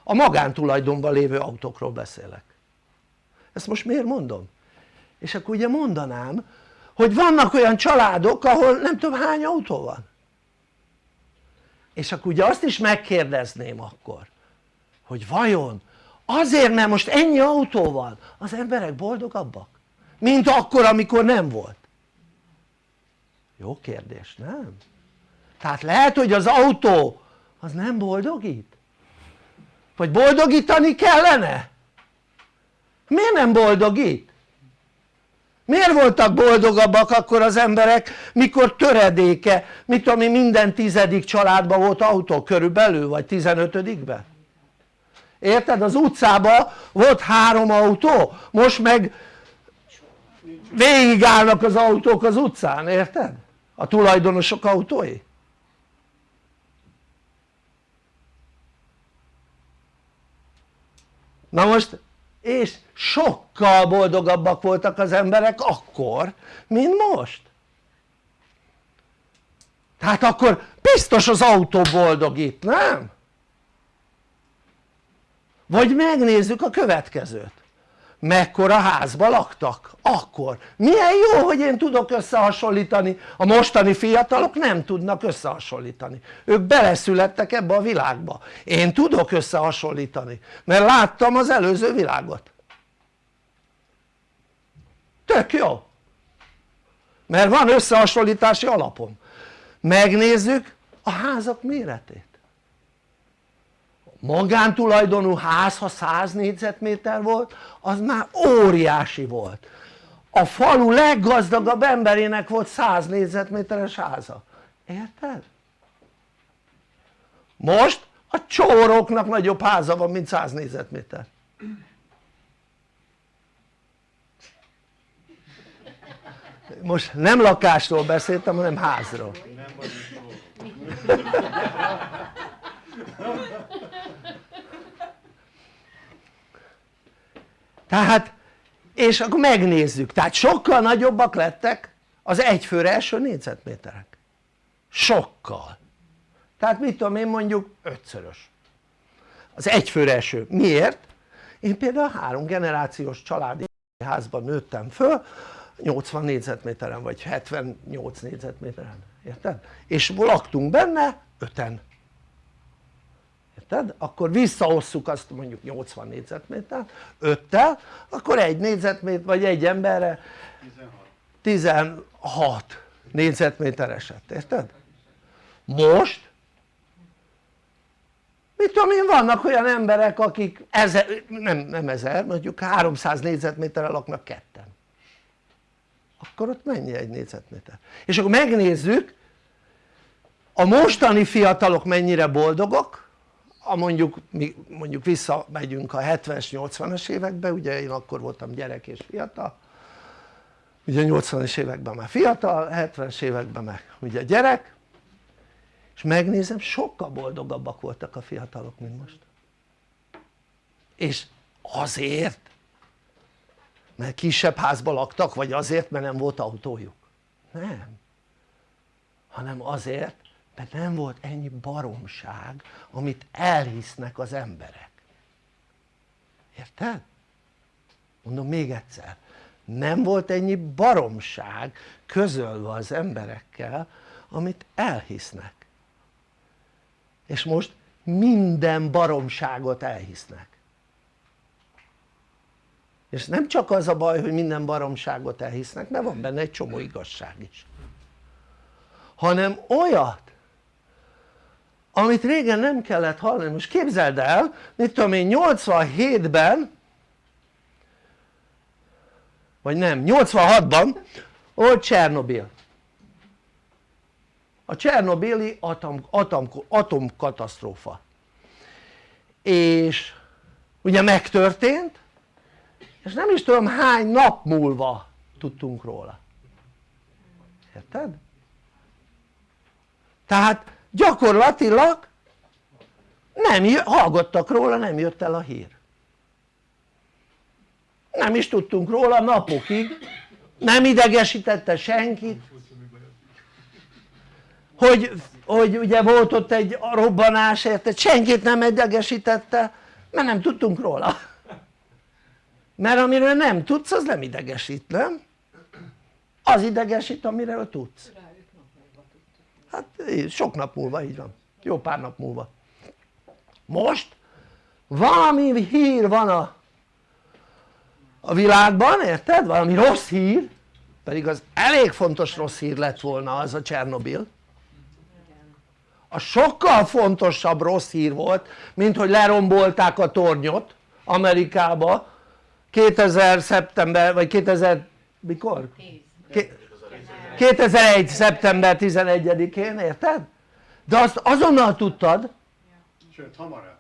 A magántulajdonban lévő autókról beszélek. Ezt most miért mondom? és akkor ugye mondanám hogy vannak olyan családok ahol nem tudom hány autó van. És akkor ugye azt is megkérdezném akkor hogy vajon azért mert most ennyi autó van az emberek boldogabbak mint akkor amikor nem volt jó kérdés nem? tehát lehet hogy az autó az nem boldogít? vagy boldogítani kellene? miért nem boldogít? miért voltak boldogabbak akkor az emberek mikor töredéke mit tudom én minden tizedik családban volt autó körülbelül vagy tizenötödikben érted? az utcában volt három autó most meg végigállnak az autók az utcán érted? a tulajdonosok autói na most és sokkal boldogabbak voltak az emberek akkor mint most tehát akkor biztos az autó boldogít, nem? Vagy megnézzük a következőt. Mekkora házba laktak? Akkor. Milyen jó hogy én tudok összehasonlítani. A mostani fiatalok nem tudnak összehasonlítani. Ők beleszülettek ebbe a világba. Én tudok összehasonlítani mert láttam az előző világot. Tök jó. Mert van összehasonlítási alapom. Megnézzük a házak méretét magántulajdonú ház ha 100 négyzetméter volt az már óriási volt. A falu leggazdagabb emberének volt 100 négyzetméteres háza, érted? most a csóroknak nagyobb háza van mint 100 négyzetméter. Most nem lakásról beszéltem hanem házról. Nem tehát és akkor megnézzük. Tehát sokkal nagyobbak lettek az egyfőre eső négyzetméterek. Sokkal. Tehát mit tudom én mondjuk ötszörös. Az egyfőre eső, miért? én például három generációs családi házban nőttem föl 80 négyzetméteren vagy 78 négyzetméteren, érted? és laktunk benne öten érted? akkor visszaosszuk azt mondjuk 80 négyzetmétert 5-tel akkor egy négyzetméter vagy egy emberre 16, 16 négyzetméter esett, érted? most mit tudom én vannak olyan emberek akik ezer, nem, nem ezer mondjuk 300 négyzetméterre laknak ketten akkor ott mennyi egy négyzetméter? és akkor megnézzük a mostani fiatalok mennyire boldogok a mondjuk, mondjuk visszamegyünk a 70-es 80-as évekbe ugye én akkor voltam gyerek és fiatal. Ugye 80-as években már fiatal, 70-es években meg ugye gyerek. És megnézem sokkal boldogabbak voltak a fiatalok mint most. És azért mert kisebb házba laktak vagy azért mert nem volt autójuk. Nem. Hanem azért mert nem volt ennyi baromság amit elhisznek az emberek. Érted? mondom még egyszer nem volt ennyi baromság közölve az emberekkel amit elhisznek. És most minden baromságot elhisznek. És nem csak az a baj hogy minden baromságot elhisznek mert van benne egy csomó igazság is. Hanem olyat amit régen nem kellett hallani, most képzeld el, mit tudom én 87-ben vagy nem, 86-ban volt Csernobil. A Csernobili atom, atom, atomkatasztrófa. És ugye megtörtént és nem is tudom hány nap múlva tudtunk róla. Érted? tehát gyakorlatilag nem hallgattak róla, nem jött el a hír. Nem is tudtunk róla napokig. Nem idegesítette senkit. Hogy, hogy ugye volt ott egy robbanás érted? Senkit nem idegesítette mert nem tudtunk róla. Mert amiről nem tudsz az nem idegesít nem? az idegesít amiről tudsz Hát sok nap múlva így van, jó pár nap múlva. Most valami hír van a, a világban, érted? Valami rossz hír, pedig az elég fontos rossz hír lett volna az a Csernobil. A sokkal fontosabb rossz hír volt, mint hogy lerombolták a tornyot Amerikába 2000 szeptember, vagy 2000 mikor? 2001 szeptember 11-én érted? de azt azonnal tudtad. Sőt, hamarabb.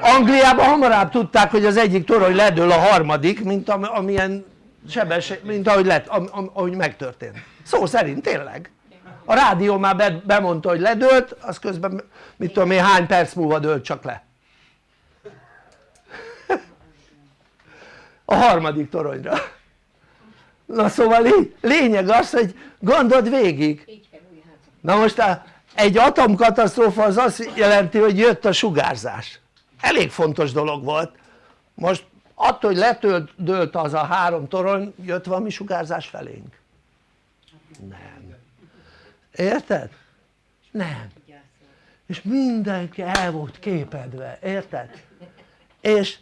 Angliában hamarabb tudták hogy az egyik torony ledől a harmadik mint am, amilyen sebesség, mint ahogy, lett, am, am, ahogy megtörtént. Szó szerint tényleg. A rádió már be, bemondta hogy ledőlt az közben mit tudom én hány perc múlva dőlt csak le. A harmadik toronyra na szóval lé, lényeg az hogy gondold végig. Házak. na most a, egy atomkatasztrófa az azt jelenti hogy jött a sugárzás. Elég fontos dolog volt. Most attól hogy letölt az a három torony jött valami sugárzás felénk. Nem. Érted? nem. És mindenki el volt képedve, érted? és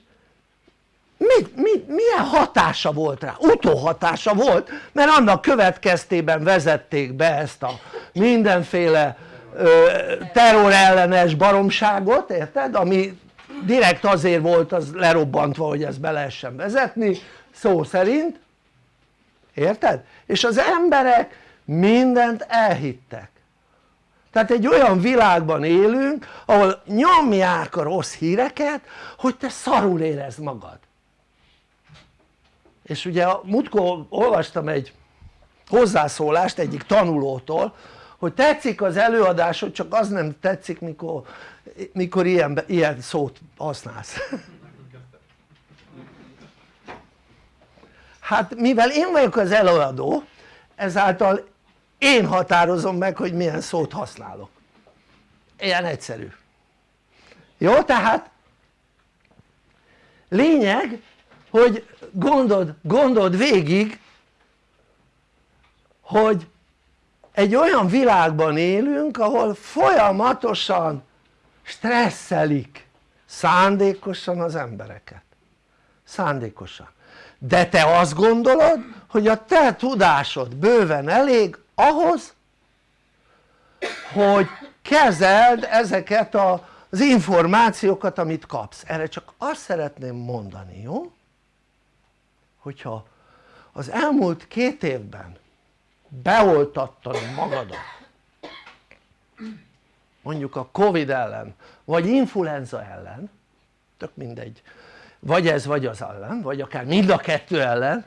mit, mit, milyen hatása volt rá? utóhatása volt mert annak következtében vezették be ezt a mindenféle ö, terrorellenes baromságot, érted? ami direkt azért volt az lerobbantva hogy ezt be lehessen vezetni szó szerint érted? és az emberek mindent elhittek tehát egy olyan világban élünk ahol nyomják a rossz híreket hogy te szarul érezd magad és ugye múltkor olvastam egy hozzászólást egyik tanulótól hogy tetszik az előadásod csak az nem tetszik mikor, mikor ilyen, ilyen szót használsz. Hát mivel én vagyok az előadó ezáltal én határozom meg hogy milyen szót használok. Ilyen egyszerű. Jó tehát lényeg hogy gondold, gondold végig hogy egy olyan világban élünk ahol folyamatosan stresszelik szándékosan az embereket. Szándékosan. De te azt gondolod hogy a te tudásod bőven elég ahhoz hogy kezeld ezeket az információkat amit kapsz. Erre csak azt szeretném mondani jó hogyha az elmúlt két évben beoltattad magadat mondjuk a Covid ellen vagy influenza ellen tök mindegy vagy ez vagy az ellen vagy akár mind a kettő ellen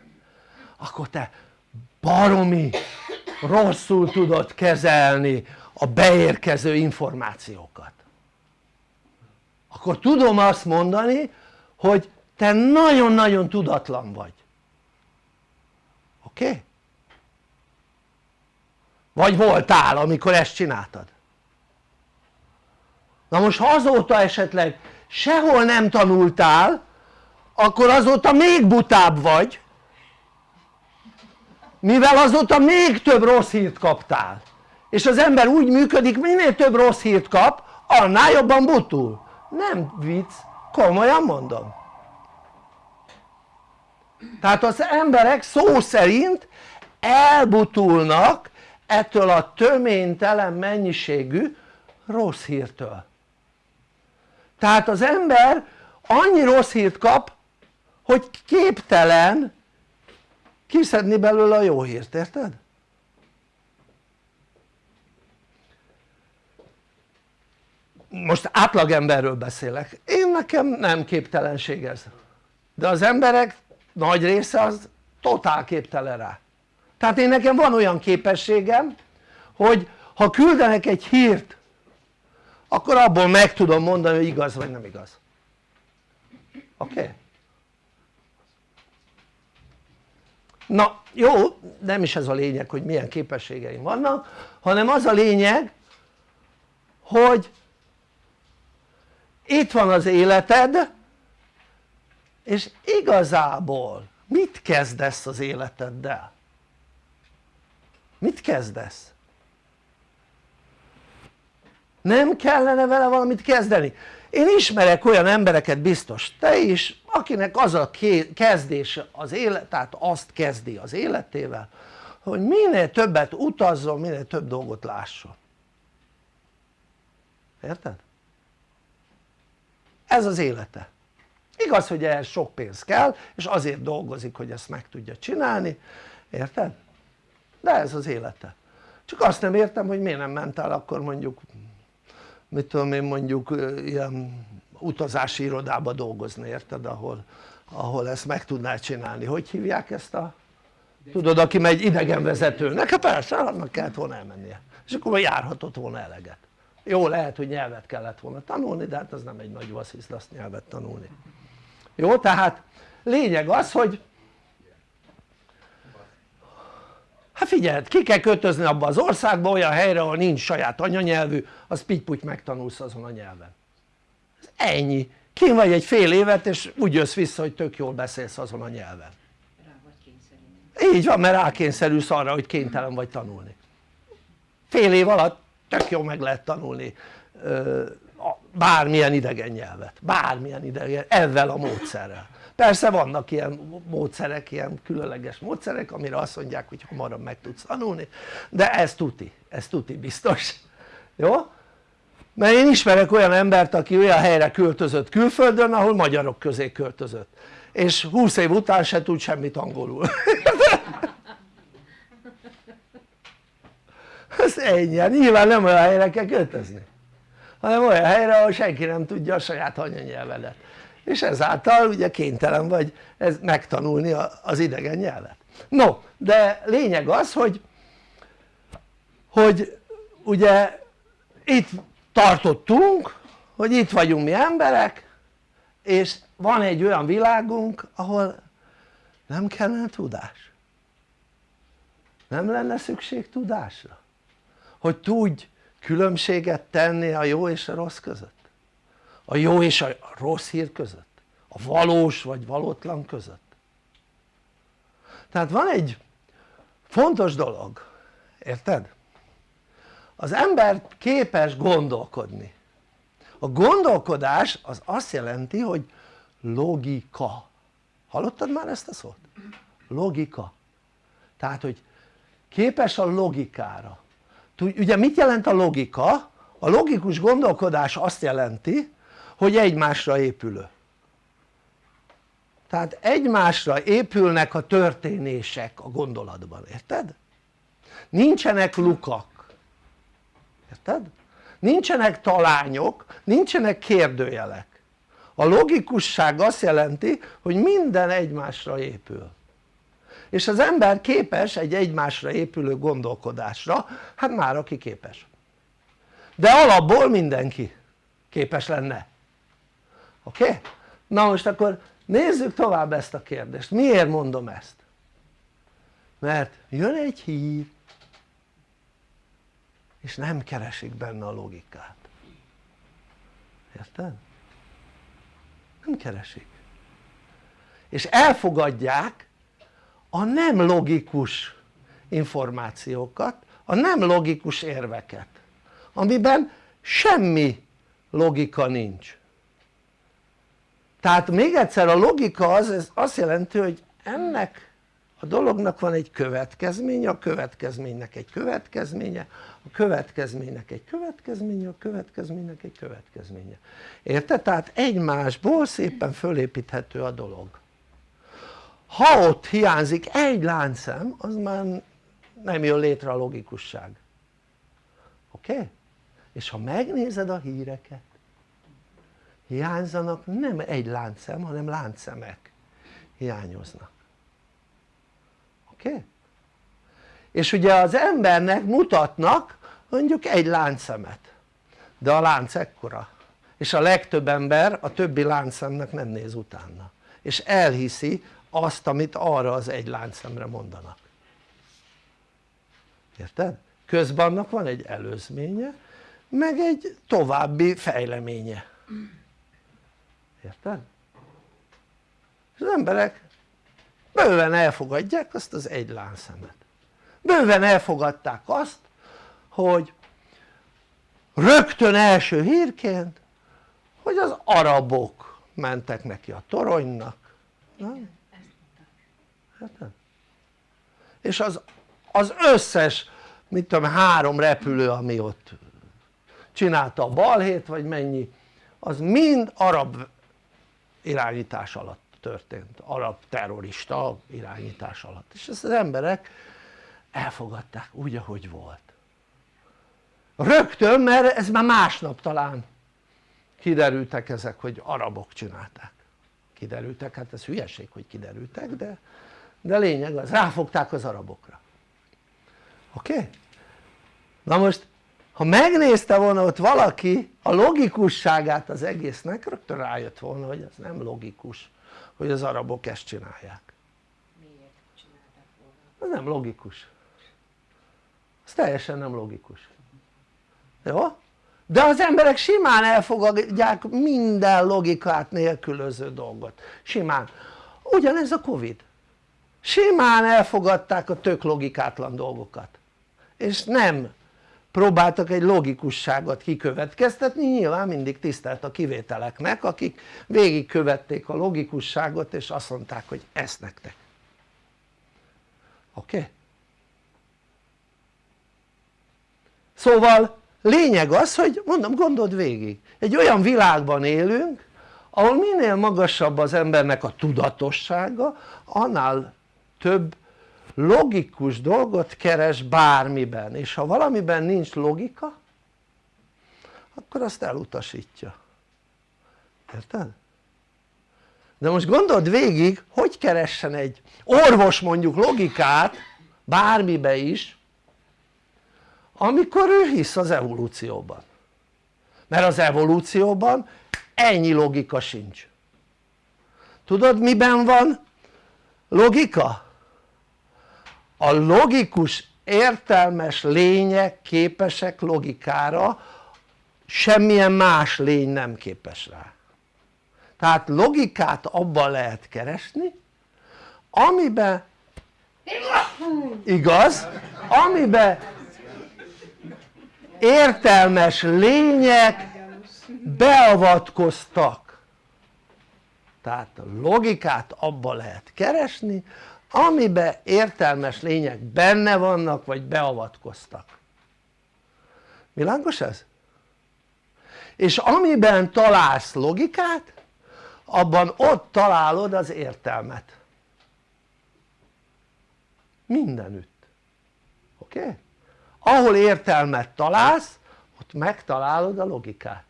akkor te baromi rosszul tudod kezelni a beérkező információkat. Akkor tudom azt mondani hogy te nagyon-nagyon tudatlan vagy oké? Okay? vagy voltál amikor ezt csináltad na most ha azóta esetleg sehol nem tanultál akkor azóta még butább vagy mivel azóta még több rossz hírt kaptál és az ember úgy működik minél több rossz hírt kap annál jobban butul nem vicc, komolyan mondom tehát az emberek szó szerint elbutulnak ettől a töménytelen mennyiségű rossz hírtől. Tehát az ember annyi rossz hírt kap hogy képtelen kiszedni belőle a jó hírt, érted? most átlagemberről beszélek, én nekem nem képtelenség ez. De az emberek nagy része az totál képtelen rá tehát én nekem van olyan képességem hogy ha küldenek egy hírt akkor abból meg tudom mondani hogy igaz vagy nem igaz oké? Okay? na jó nem is ez a lényeg hogy milyen képességeim vannak hanem az a lényeg hogy itt van az életed és igazából mit kezdesz az életeddel? mit kezdesz? nem kellene vele valamit kezdeni? én ismerek olyan embereket biztos te is akinek az a kezdés az élet, tehát azt kezdi az életével hogy minél többet utazzon, minél több dolgot lásson érted? ez az élete igaz hogy ehhez sok pénz kell és azért dolgozik hogy ezt meg tudja csinálni. Érted? de ez az élete. Csak azt nem értem hogy miért nem ment el akkor mondjuk mit tudom én mondjuk ilyen utazási irodába dolgozni érted ahol, ahol ezt meg tudná csinálni, hogy hívják ezt a tudod aki megy idegenvezetőnek, hát persze annak kellett volna elmennie. És akkor járhatott volna eleget. Jó lehet hogy nyelvet kellett volna tanulni de hát az nem egy nagy vasszisz azt nyelvet tanulni jó tehát lényeg az hogy hát figyeld ki kell kötözni abba az országba olyan helyre ahol nincs saját anyanyelvű az pitty megtanulsz azon a nyelven. Ez ennyi. Kim vagy egy fél évet és úgy jössz vissza hogy tök jól beszélsz azon a nyelven. Így van mert rákényszerülsz arra hogy kénytelen vagy tanulni. Fél év alatt tök jól meg lehet tanulni bármilyen idegen nyelvet, bármilyen idegen, ezzel a módszerrel. Persze vannak ilyen módszerek, ilyen különleges módszerek amire azt mondják hogy hamarabb meg tudsz tanulni de ez tuti, ez tuti biztos. Jó? mert én ismerek olyan embert aki olyan helyre költözött külföldön ahol magyarok közé költözött. És 20 év után se tud semmit angolul. Ez ennyi, hát nyilván nem olyan helyre kell költözni hanem olyan helyre ahol senki nem tudja a saját anyanyelvedet. És ezáltal ugye kénytelen vagy ez megtanulni az idegen nyelvet. No de lényeg az hogy hogy ugye itt tartottunk hogy itt vagyunk mi emberek és van egy olyan világunk ahol nem kellene tudás. Nem lenne szükség tudásra. Hogy tudj különbséget tenni a jó és a rossz között? A jó és a rossz hír között? A valós vagy valótlan között? Tehát van egy fontos dolog érted? az ember képes gondolkodni. A gondolkodás az azt jelenti hogy logika. Hallottad már ezt a szót? logika. Tehát hogy képes a logikára ugye mit jelent a logika? a logikus gondolkodás azt jelenti hogy egymásra épülő tehát egymásra épülnek a történések a gondolatban, érted? nincsenek lukak érted? nincsenek talányok, nincsenek kérdőjelek a logikusság azt jelenti hogy minden egymásra épül és az ember képes egy egymásra épülő gondolkodásra hát már aki képes de alapból mindenki képes lenne oké? Okay? na most akkor nézzük tovább ezt a kérdést, miért mondom ezt? mert jön egy hír és nem keresik benne a logikát érted? nem keresik és elfogadják a nem logikus információkat, a nem logikus érveket amiben semmi logika nincs. Tehát még egyszer a logika az, ez azt jelenti hogy ennek a dolognak van egy következménye, a következménynek egy következménye, a következménynek egy következménye, a következménynek egy következménye. Érted? tehát egymásból szépen fölépíthető a dolog ha ott hiányzik egy láncszem az már nem jön létre a logikusság oké? Okay? és ha megnézed a híreket hiányzanak nem egy láncszem hanem láncszemek hiányoznak oké? Okay? és ugye az embernek mutatnak mondjuk egy láncszemet de a lánc ekkora és a legtöbb ember a többi láncszemnek nem néz utána és elhiszi azt amit arra az egy láncszemre mondanak érted? közben annak van egy előzménye meg egy további fejleménye érted? és az emberek bőven elfogadják azt az egy lánszemet bőven elfogadták azt hogy rögtön első hírként hogy az arabok mentek neki a toronynak nem? Érted? és az, az összes mit tudom három repülő ami ott csinálta a balhét vagy mennyi az mind arab irányítás alatt történt, arab terrorista irányítás alatt. És ezt az emberek elfogadták úgy ahogy volt. Rögtön mert ez már másnap talán kiderültek ezek hogy arabok csinálták. Kiderültek, hát ez hülyeség hogy kiderültek de, de lényeg az, ráfogták az arabokra oké? Okay? na most ha megnézte volna ott valaki a logikusságát az egésznek rögtön rájött volna hogy ez nem logikus hogy az arabok ezt csinálják Miért csinálták volna? ez nem logikus ez teljesen nem logikus jó? de az emberek simán elfogadják minden logikát nélkülöző dolgot simán ugyanez a Covid simán elfogadták a tök logikátlan dolgokat és nem próbáltak egy logikusságot kikövetkeztetni, nyilván mindig tisztelt a kivételeknek akik végigkövették a logikusságot és azt mondták hogy ezt nektek oké? Okay? szóval lényeg az hogy mondom gondold végig egy olyan világban élünk ahol minél magasabb az embernek a tudatossága annál több logikus dolgot keres bármiben és ha valamiben nincs logika akkor azt elutasítja érted? de most gondold végig hogy keressen egy orvos mondjuk logikát bármibe is amikor ő hisz az evolúcióban mert az evolúcióban ennyi logika sincs tudod miben van logika? A logikus értelmes lények képesek logikára semmilyen más lény nem képes rá tehát logikát abban lehet keresni amiben igaz? amiben értelmes lények beavatkoztak tehát logikát abban lehet keresni amiben értelmes lények benne vannak vagy beavatkoztak világos ez? és amiben találsz logikát abban ott találod az értelmet mindenütt oké? Ahol értelmet találsz ott megtalálod a logikát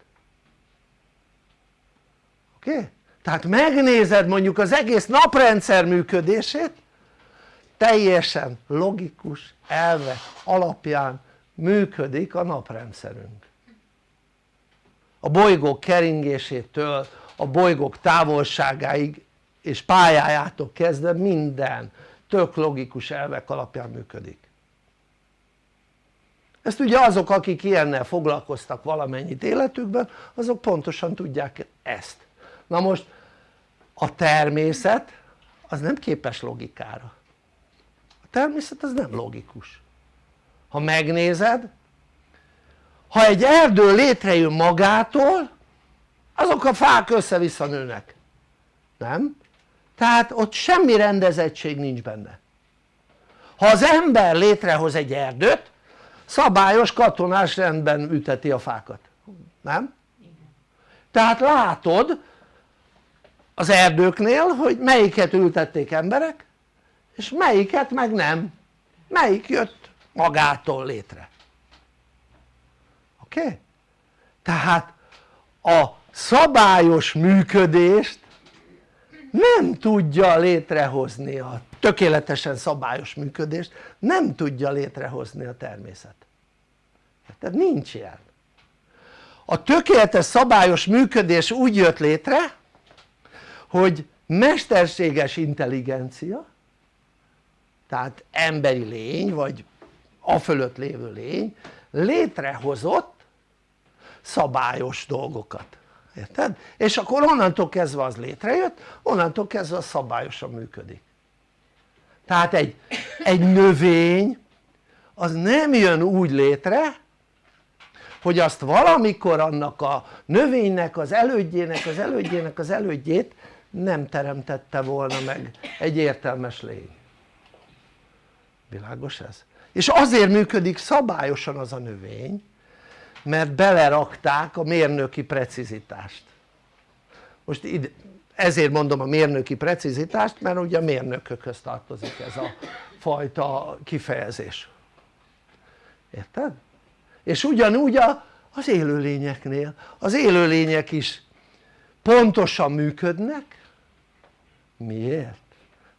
oké? Tehát megnézed mondjuk az egész naprendszer működését teljesen logikus elvek alapján működik a naprendszerünk. A bolygók keringésétől a bolygók távolságáig és pályájától kezdve minden tök logikus elvek alapján működik. Ezt ugye azok akik ilyennel foglalkoztak valamennyit életükben azok pontosan tudják ezt. Na most a természet az nem képes logikára természet az nem logikus. Ha megnézed ha egy erdő létrejön magától azok a fák össze-vissza nőnek. Nem? tehát ott semmi rendezettség nincs benne. Ha az ember létrehoz egy erdőt szabályos katonás rendben üteti a fákat, nem? tehát látod az erdőknél hogy melyiket ültették emberek és melyiket meg nem melyik jött magától létre oké? Okay? tehát a szabályos működést nem tudja létrehozni a tökéletesen szabályos működést nem tudja létrehozni a természet tehát nincs ilyen a tökéletes szabályos működés úgy jött létre hogy mesterséges intelligencia tehát emberi lény vagy a fölött lévő lény létrehozott szabályos dolgokat. Érted? és akkor onnantól kezdve az létrejött onnantól kezdve az szabályosan működik. Tehát egy, egy növény az nem jön úgy létre hogy azt valamikor annak a növénynek az elődjének az elődjének az elődjét nem teremtette volna meg egy értelmes lény világos ez? és azért működik szabályosan az a növény mert belerakták a mérnöki precizitást most ide, ezért mondom a mérnöki precizitást mert ugye a mérnökökhöz tartozik ez a fajta kifejezés érted? és ugyanúgy a, az élőlényeknél az élőlények is pontosan működnek miért?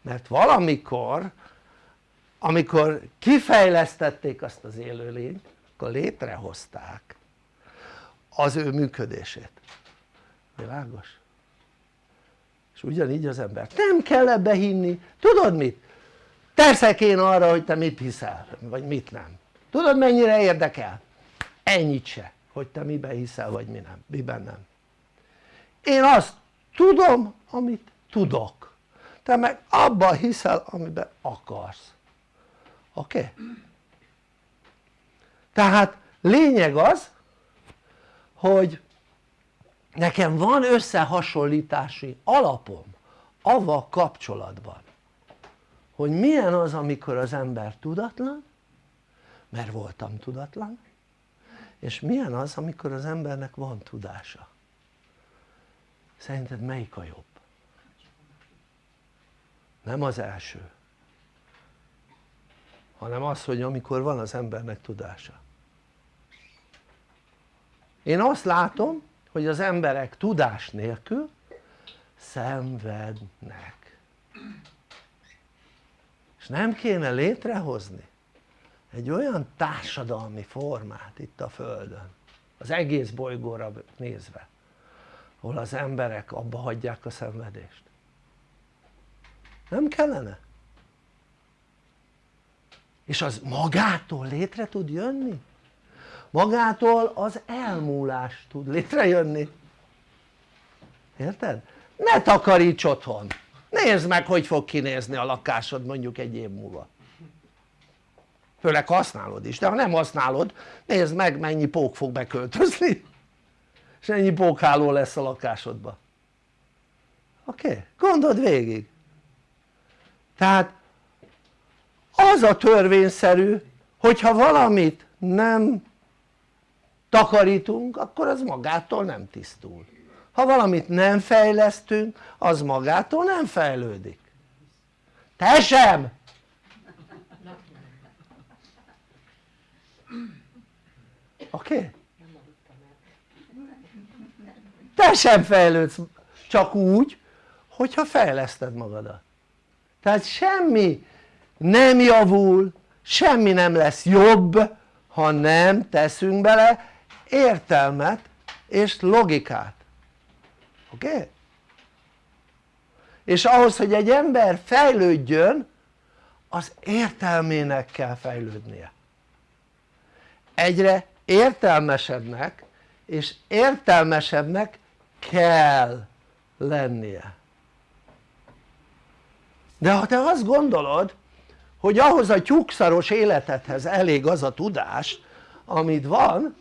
mert valamikor amikor kifejlesztették azt az élőlényt akkor létrehozták az ő működését. Világos? és ugyanígy az ember. Nem kell ebbe hinni, tudod mit? teszek én arra hogy te mit hiszel vagy mit nem. Tudod mennyire érdekel? ennyit se hogy te miben hiszel vagy mi nem, miben nem. Én azt tudom amit tudok. Te meg abban hiszel amiben akarsz oké? Tehát lényeg az hogy nekem van összehasonlítási alapom avval kapcsolatban hogy milyen az amikor az ember tudatlan mert voltam tudatlan és milyen az amikor az embernek van tudása szerinted melyik a jobb? nem az első hanem az hogy amikor van az embernek tudása. Én azt látom hogy az emberek tudás nélkül szenvednek. És nem kéne létrehozni egy olyan társadalmi formát itt a földön az egész bolygóra nézve ahol az emberek abba hagyják a szenvedést. Nem kellene? És az magától létre tud jönni? magától az elmúlás tud létrejönni érted? ne takaríts otthon nézd meg hogy fog kinézni a lakásod mondjuk egy év múlva főleg használod is, de ha nem használod nézd meg mennyi pók fog beköltözni és ennyi pókháló lesz a lakásodban oké? Okay? gondold végig tehát az a törvényszerű hogyha valamit nem takarítunk akkor az magától nem tisztul ha valamit nem fejlesztünk az magától nem fejlődik te sem! oké? Okay? te sem fejlődsz csak úgy hogyha fejleszted magadat tehát semmi nem javul semmi nem lesz jobb ha nem teszünk bele értelmet és logikát oké? Okay? és ahhoz hogy egy ember fejlődjön az értelmének kell fejlődnie egyre értelmesebbnek és értelmesebbnek kell lennie de ha te azt gondolod hogy ahhoz a tyúkszaros életedhez elég az a tudás amit van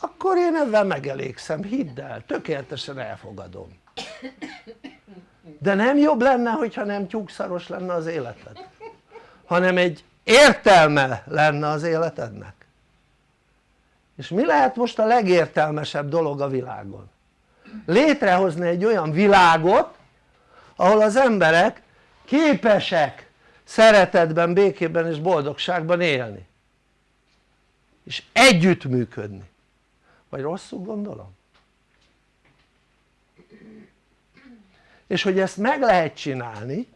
akkor én ebben megelégszem, hidd el, tökéletesen elfogadom. De nem jobb lenne hogyha nem tyúkszaros lenne az életed? Hanem egy értelme lenne az életednek? És mi lehet most a legértelmesebb dolog a világon? létrehozni egy olyan világot ahol az emberek képesek szeretetben, békében és boldogságban élni. És együttműködni. Vagy rosszul gondolom? és hogy ezt meg lehet csinálni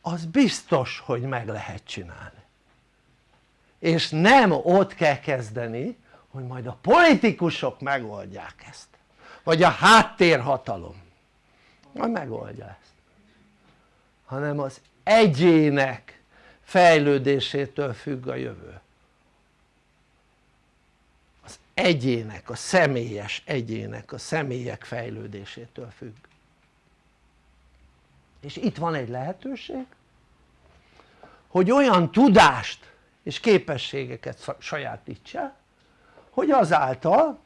az biztos hogy meg lehet csinálni. És nem ott kell kezdeni hogy majd a politikusok megoldják ezt. Vagy a háttérhatalom. Majd megoldja ezt. Hanem az egyének fejlődésétől függ a jövő. Az egyének, a személyes egyének, a személyek fejlődésétől függ. És itt van egy lehetőség hogy olyan tudást és képességeket sajátíts el hogy azáltal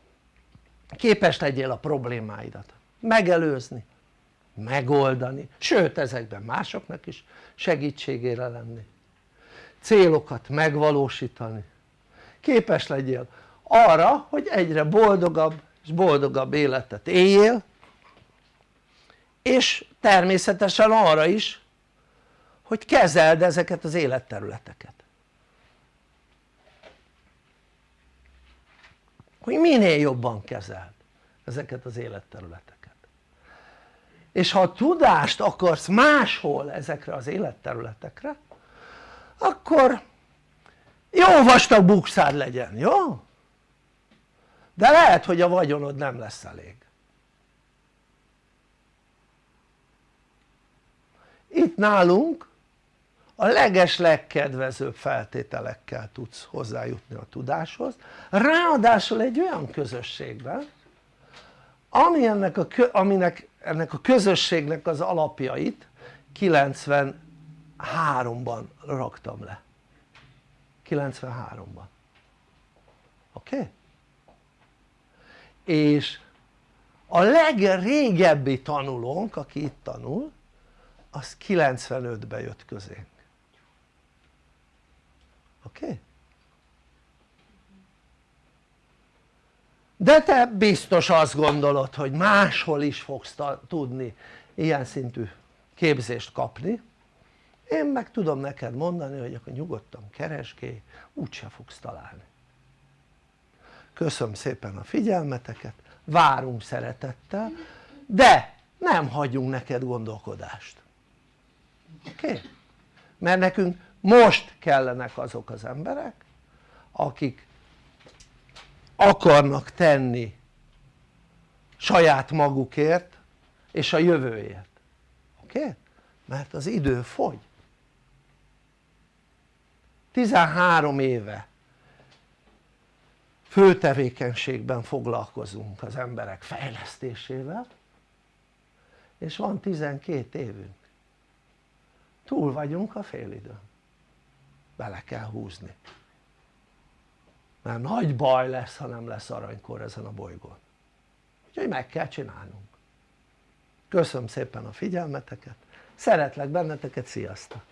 képes legyél a problémáidat megelőzni, megoldani, sőt ezekben másoknak is segítségére lenni. Célokat megvalósítani. Képes legyél arra hogy egyre boldogabb és boldogabb életet éljél és természetesen arra is hogy kezeld ezeket az életterületeket. Hogy minél jobban kezeld ezeket az életterületeket és ha tudást akarsz máshol ezekre az életterületekre akkor jó vastag bukszád legyen, jó? de lehet hogy a vagyonod nem lesz elég itt nálunk a leges legkedvezőbb feltételekkel tudsz hozzájutni a tudáshoz ráadásul egy olyan közösségben ami ennek a, aminek, ennek a közösségnek az alapjait 93-ban raktam le 93-ban oké? Okay? és a legrégebbi tanulónk aki itt tanul az 95-ben jött közénk oké? Okay? De te biztos azt gondolod hogy máshol is fogsz tudni ilyen szintű képzést kapni én meg tudom neked mondani hogy akkor nyugodtan keresgélj úgyse fogsz találni köszönöm szépen a figyelmeteket várunk szeretettel de nem hagyunk neked gondolkodást oké? Okay? mert nekünk most kellenek azok az emberek akik akarnak tenni saját magukért és a jövőért oké? Okay? mert az idő fogy 13 éve főtevékenységben foglalkozunk az emberek fejlesztésével és van 12 évünk túl vagyunk a félidőn bele kell húzni mert nagy baj lesz ha nem lesz aranykor ezen a bolygón. Úgyhogy meg kell csinálnunk. Köszönöm szépen a figyelmeteket. Szeretlek benneteket, sziasztok!